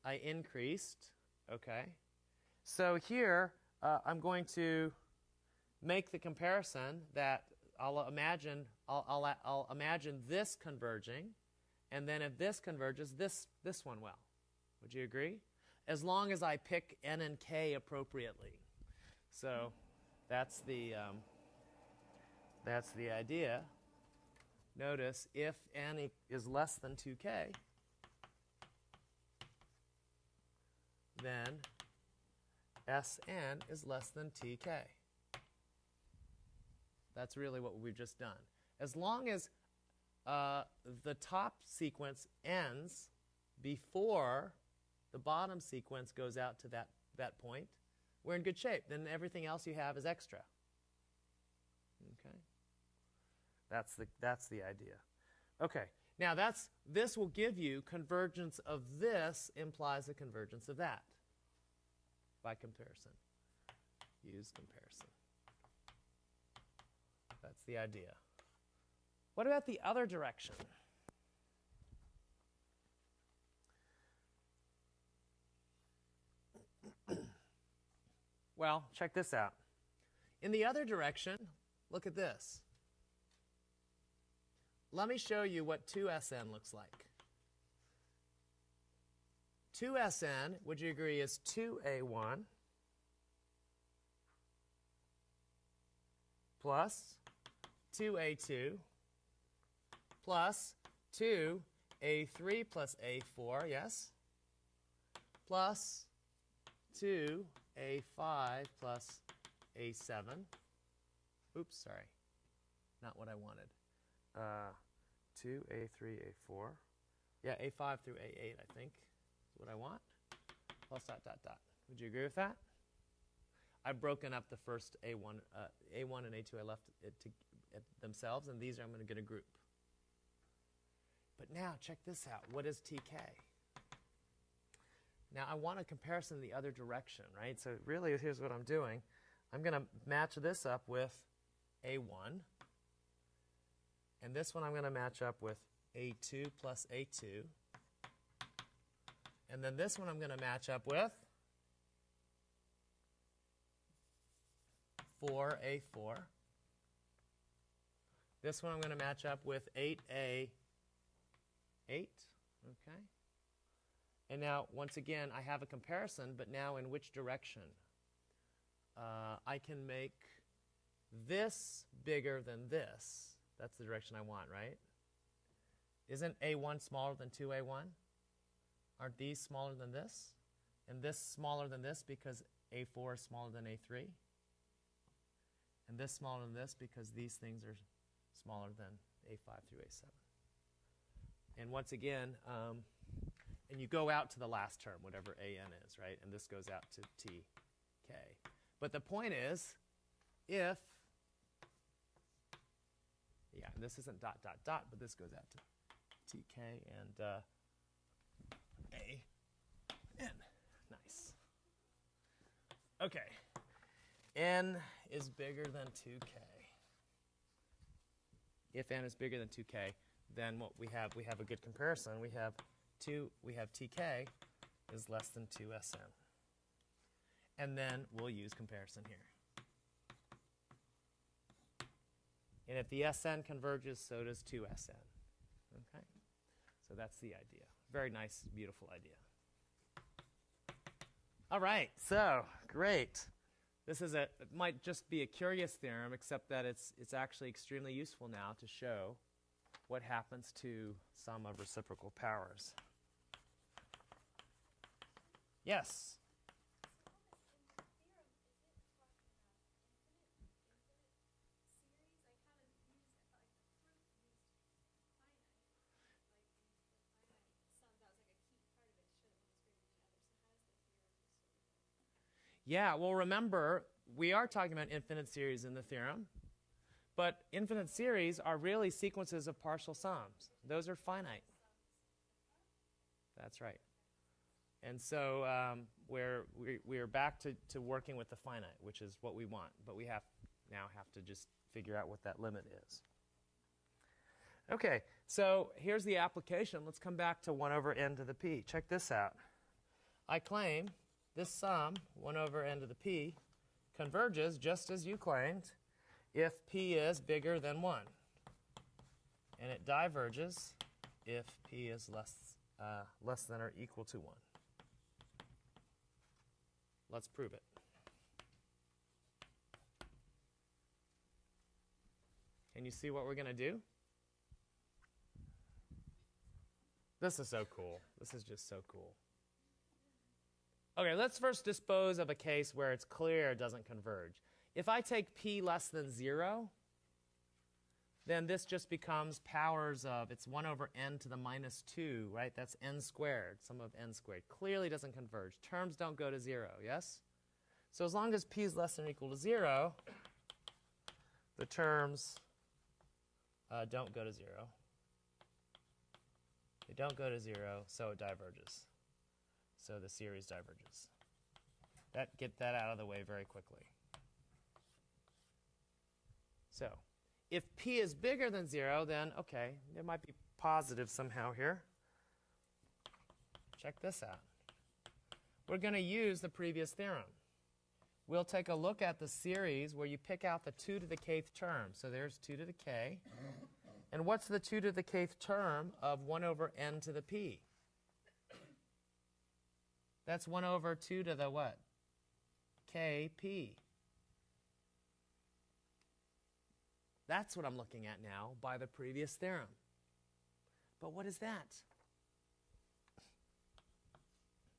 I increased. Okay. So here, uh, I'm going to make the comparison that I'll imagine I'll, I'll, I'll imagine this converging, and then if this converges, this this one will. Would you agree? As long as I pick n and k appropriately. So that's the, um, that's the idea. Notice if n is less than 2k, then Sn is less than tk. That's really what we've just done. As long as uh, the top sequence ends before the bottom sequence goes out to that, that point, we're in good shape. Then everything else you have is extra. Okay? That's the, that's the idea. Okay, now that's, this will give you convergence of this implies a convergence of that by comparison. Use comparison. That's the idea. What about the other direction? well, check this out. In the other direction, look at this. Let me show you what 2SN looks like. 2SN, would you agree, is 2A1 plus 2A2 plus 2A3 plus A4, yes? Plus 2A5 plus A7. Oops, sorry. Not what I wanted. Uh, 2A3, A4. Yeah, A5 through A8, I think, is what I want. Plus dot, dot, dot. Would you agree with that? I've broken up the first A1, uh, A1 and A2. I left it to it themselves, and these are I'm going to get a group. But now check this out. What is TK? Now I want a comparison in the other direction, right? So really, here's what I'm doing. I'm going to match this up with A1. And this one I'm going to match up with A2 plus A2. And then this one I'm going to match up with 4A4. This one I'm going to match up with 8A8. Okay? And now, once again, I have a comparison, but now in which direction? Uh, I can make this bigger than this. That's the direction I want, right? Isn't A1 smaller than 2A1? Aren't these smaller than this? And this smaller than this because A4 is smaller than A3? And this smaller than this because these things are smaller than A5 through A7. And once again, um, and you go out to the last term, whatever AN is, right? And this goes out to TK. But the point is, if, yeah, and this isn't dot, dot, dot, but this goes out to TK and uh, A, N. Nice. Okay. N is bigger than 2K. If N is bigger than 2K, then what we have, we have a good comparison. We have 2, we have TK is less than 2SN. And then we'll use comparison here. And if the SN converges, so does 2SN. Okay? So that's the idea. Very nice, beautiful idea. All right, so great. This is a, it might just be a curious theorem, except that it's, it's actually extremely useful now to show what happens to sum of reciprocal powers. Yes? Yeah, well, remember, we are talking about infinite series in the theorem, but infinite series are really sequences of partial sums. Those are finite. That's right. And so um, we're, we're back to, to working with the finite, which is what we want, but we have now have to just figure out what that limit is. Okay, so here's the application. Let's come back to 1 over n to the p. Check this out. I claim this sum, 1 over n to the p, converges just as you claimed if p is bigger than 1. And it diverges if p is less, uh, less than or equal to 1. Let's prove it. Can you see what we're going to do? This is so cool. This is just so cool. Okay, let's first dispose of a case where it's clear it doesn't converge. If I take p less than 0, then this just becomes powers of, it's 1 over n to the minus 2, right? That's n squared, sum of n squared. Clearly doesn't converge. Terms don't go to 0, yes? So as long as p is less than or equal to 0, the terms uh, don't go to 0. They don't go to 0, so it diverges. So the series diverges. That Get that out of the way very quickly. So if p is bigger than 0, then, okay, it might be positive somehow here. Check this out. We're going to use the previous theorem. We'll take a look at the series where you pick out the 2 to the kth term. So there's 2 to the k. And what's the 2 to the kth term of 1 over n to the p? That's 1 over 2 to the what? kp. That's what I'm looking at now by the previous theorem. But what is that?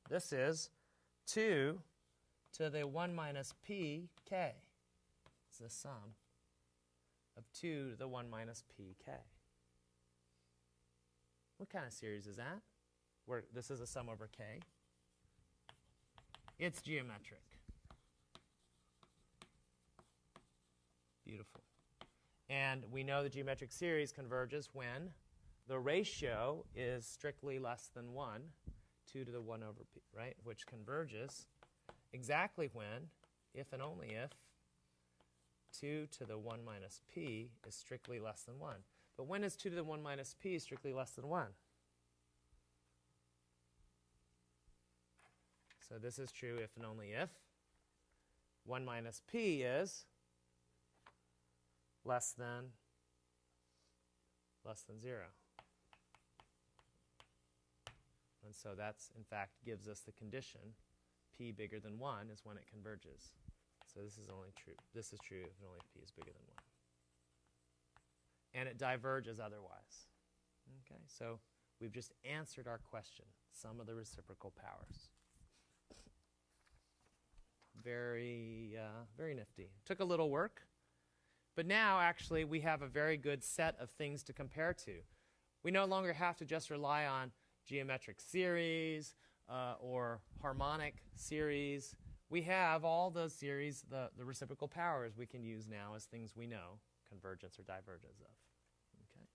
This is 2 to the 1 minus pk. It's the sum of 2 to the 1 minus pk. What kind of series is that? Where this is a sum over k. It's geometric. Beautiful. And we know the geometric series converges when the ratio is strictly less than 1, 2 to the 1 over p, right? Which converges exactly when, if and only if, 2 to the 1 minus p is strictly less than 1. But when is 2 to the 1 minus p strictly less than 1? So this is true if and only if 1 minus p is less than less than 0. And so that's, in fact, gives us the condition p bigger than 1 is when it converges. So this is only true. This is true if and only if p is bigger than 1. And it diverges otherwise. Okay, so we've just answered our question, sum of the reciprocal powers. Very, uh, very nifty. Took a little work. But now, actually, we have a very good set of things to compare to. We no longer have to just rely on geometric series uh, or harmonic series. We have all those series, the, the reciprocal powers we can use now as things we know convergence or divergence of. Okay.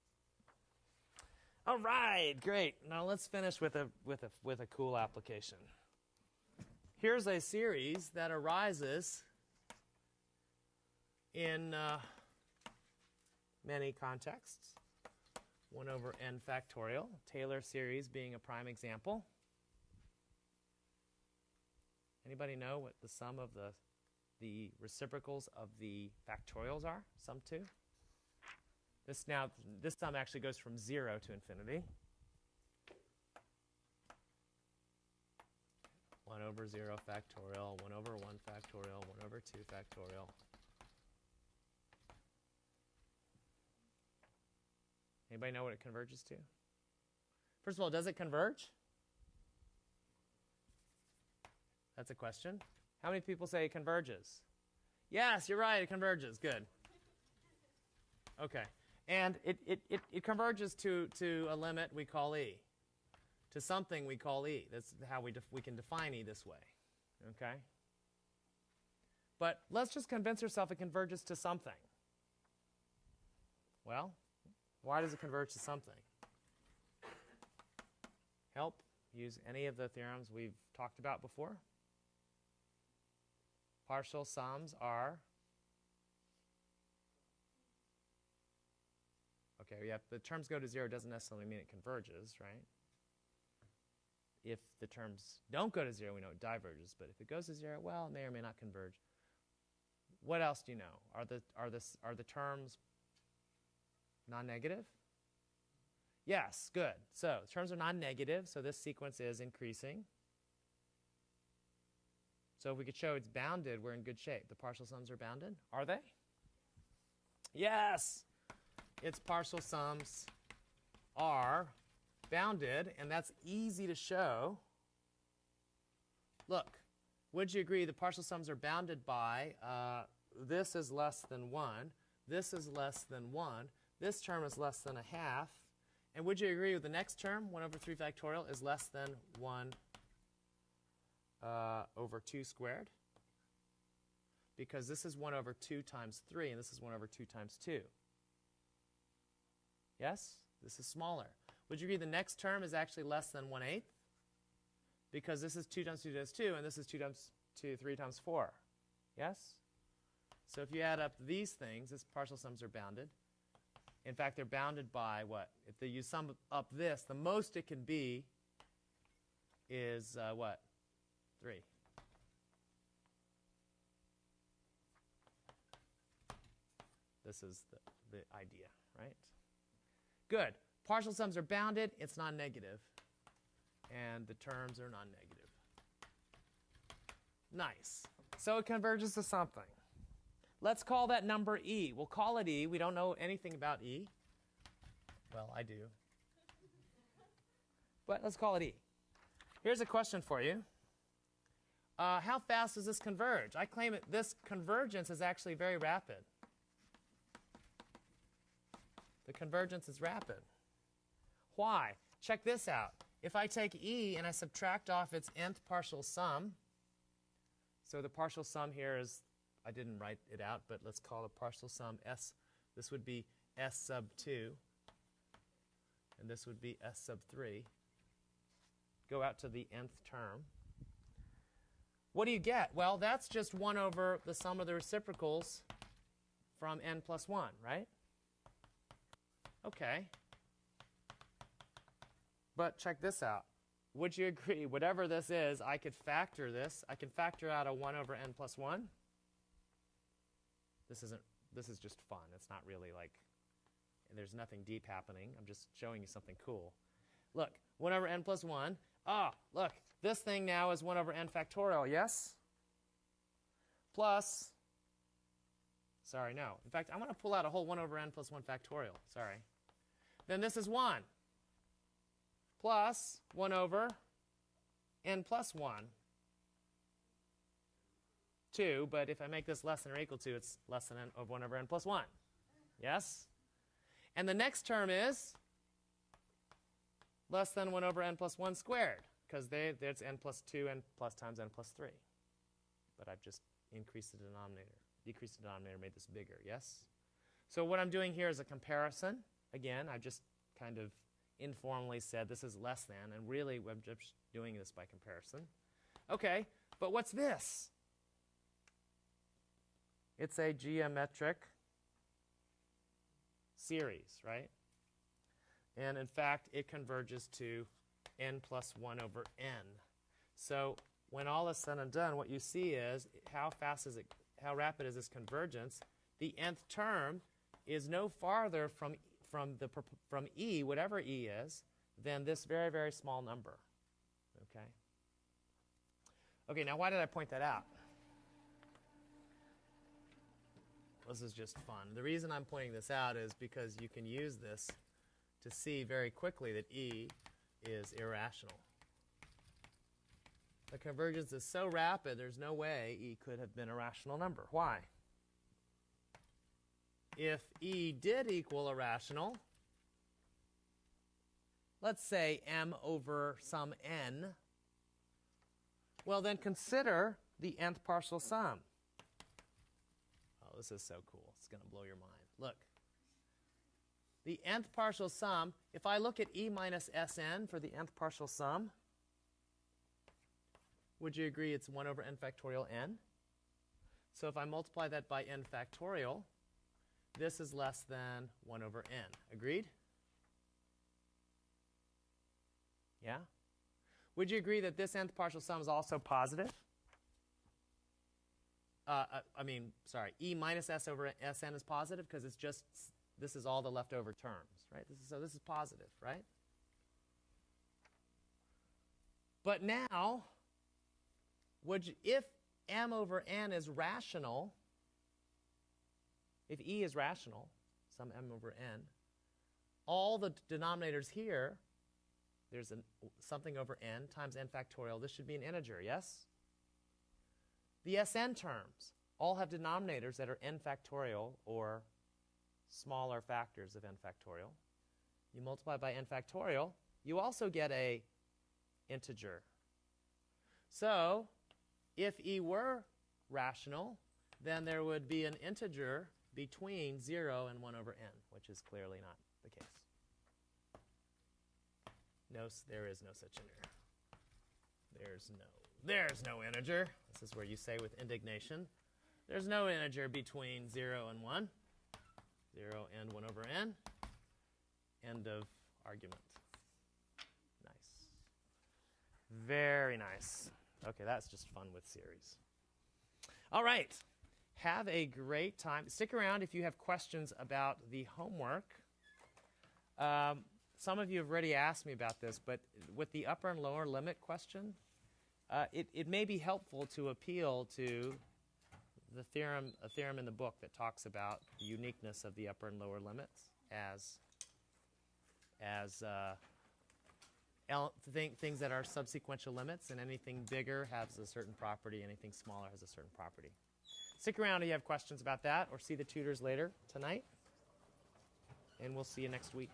All right, great. Now let's finish with a, with a, with a cool application. Here's a series that arises in uh, many contexts. 1 over n factorial, Taylor series being a prime example. Anybody know what the sum of the, the reciprocals of the factorials are? Sum 2? This now, this sum actually goes from 0 to infinity. 1 over 0 factorial, 1 over 1 factorial, 1 over 2 factorial, Anybody know what it converges to? First of all, does it converge? That's a question. How many people say it converges? Yes, you're right, it converges. Good. Okay. And it, it, it, it converges to, to a limit we call E, to something we call E. That's how we, we can define E this way. Okay? But let's just convince ourselves it converges to something. Well, why does it converge to something? Help? Use any of the theorems we've talked about before. Partial sums are Okay, yeah, the terms go to zero doesn't necessarily mean it converges, right? If the terms don't go to zero, we know it diverges, but if it goes to zero, well, it may or may not converge. What else do you know? Are the, are the, are the terms non-negative? Yes, good. So terms are non-negative, so this sequence is increasing. So if we could show it's bounded, we're in good shape. The partial sums are bounded. Are they? Yes. Its partial sums are bounded, and that's easy to show. Look, would you agree the partial sums are bounded by uh, this is less than 1, this is less than 1, this term is less than a half. And would you agree with the next term, 1 over 3 factorial, is less than 1 uh, over 2 squared? Because this is 1 over 2 times 3, and this is 1 over 2 times 2. Yes? This is smaller. Would you agree the next term is actually less than 1 eighth? Because this is 2 times 2 times 2, and this is 2 times 2, 3 times 4. Yes? So if you add up these things, its partial sums are bounded. In fact, they're bounded by what? If you sum up this, the most it can be is uh, what? 3. This is the, the idea, right? Good. Partial sums are bounded. It's non-negative. And the terms are non-negative. Nice. So it converges to something. Let's call that number E. We'll call it E. We don't know anything about E. Well, I do. But let's call it E. Here's a question for you. Uh, how fast does this converge? I claim that this convergence is actually very rapid. The convergence is rapid. Why? Check this out. If I take E and I subtract off its nth partial sum, so the partial sum here is, I didn't write it out, but let's call the partial sum S. This would be S sub 2, and this would be S sub 3. Go out to the nth term. What do you get? Well, that's just 1 over the sum of the reciprocals from n plus 1, right? Okay. But check this out. Would you agree, whatever this is, I could factor this. I can factor out a 1 over n plus 1. This isn't, this is just fun. It's not really like, there's nothing deep happening. I'm just showing you something cool. Look, 1 over n plus 1. Ah, look, this thing now is 1 over n factorial, yes? Plus, sorry, no. In fact, I want to pull out a whole 1 over n plus 1 factorial. Sorry. Then this is 1 plus 1 over n plus 1. 2, but if I make this less than or equal to, it's less than n of 1 over n plus 1. Yes? And the next term is less than 1 over n plus 1 squared, because there's n plus 2 n plus times n plus 3. But I've just increased the denominator, decreased the denominator, made this bigger, yes? So what I'm doing here is a comparison. Again, I've just kind of informally said this is less than, and really we're just doing this by comparison. Okay, but what's this? It's a geometric series, right? And in fact, it converges to n plus 1 over n. So when all is said and done, what you see is how fast is it, how rapid is this convergence? The nth term is no farther from from, the, from E, whatever E is, than this very, very small number. Okay? Okay, now why did I point that out? This is just fun. The reason I'm pointing this out is because you can use this to see very quickly that E is irrational. The convergence is so rapid, there's no way E could have been a rational number. Why? If E did equal a rational, let's say m over some n, well then consider the nth partial sum. Oh, this is so cool. It's going to blow your mind. Look. The nth partial sum, if I look at E minus Sn for the nth partial sum, would you agree it's 1 over n factorial n? So if I multiply that by n factorial, this is less than 1 over n. Agreed? Yeah? Would you agree that this nth partial sum is also positive? Uh, uh I mean, sorry, e minus s over sn is positive because it's just, this is all the leftover terms, right? This is, so this is positive, right? But now, would you, if m over n is rational, if e is rational, some m over n, all the denominators here, there's an, something over n times n factorial. This should be an integer, yes? The Sn terms all have denominators that are n factorial or smaller factors of n factorial. You multiply by n factorial, you also get a integer. So, if e were rational, then there would be an integer between 0 and 1 over n, which is clearly not the case. No, there is no such integer. There's no, there's no integer. This is where you say with indignation, there's no integer between 0 and 1. 0 and 1 over n. End of argument. Nice. Very nice. Okay, that's just fun with series. All right. Have a great time. Stick around if you have questions about the homework. Um, some of you have already asked me about this, but with the upper and lower limit question, uh, it, it may be helpful to appeal to the theorem, a theorem in the book that talks about the uniqueness of the upper and lower limits as, as uh, th- things that are subsequential limits, and anything bigger has a certain property, anything smaller has a certain property. Stick around if you have questions about that, or see the tutors later tonight, and we'll see you next week.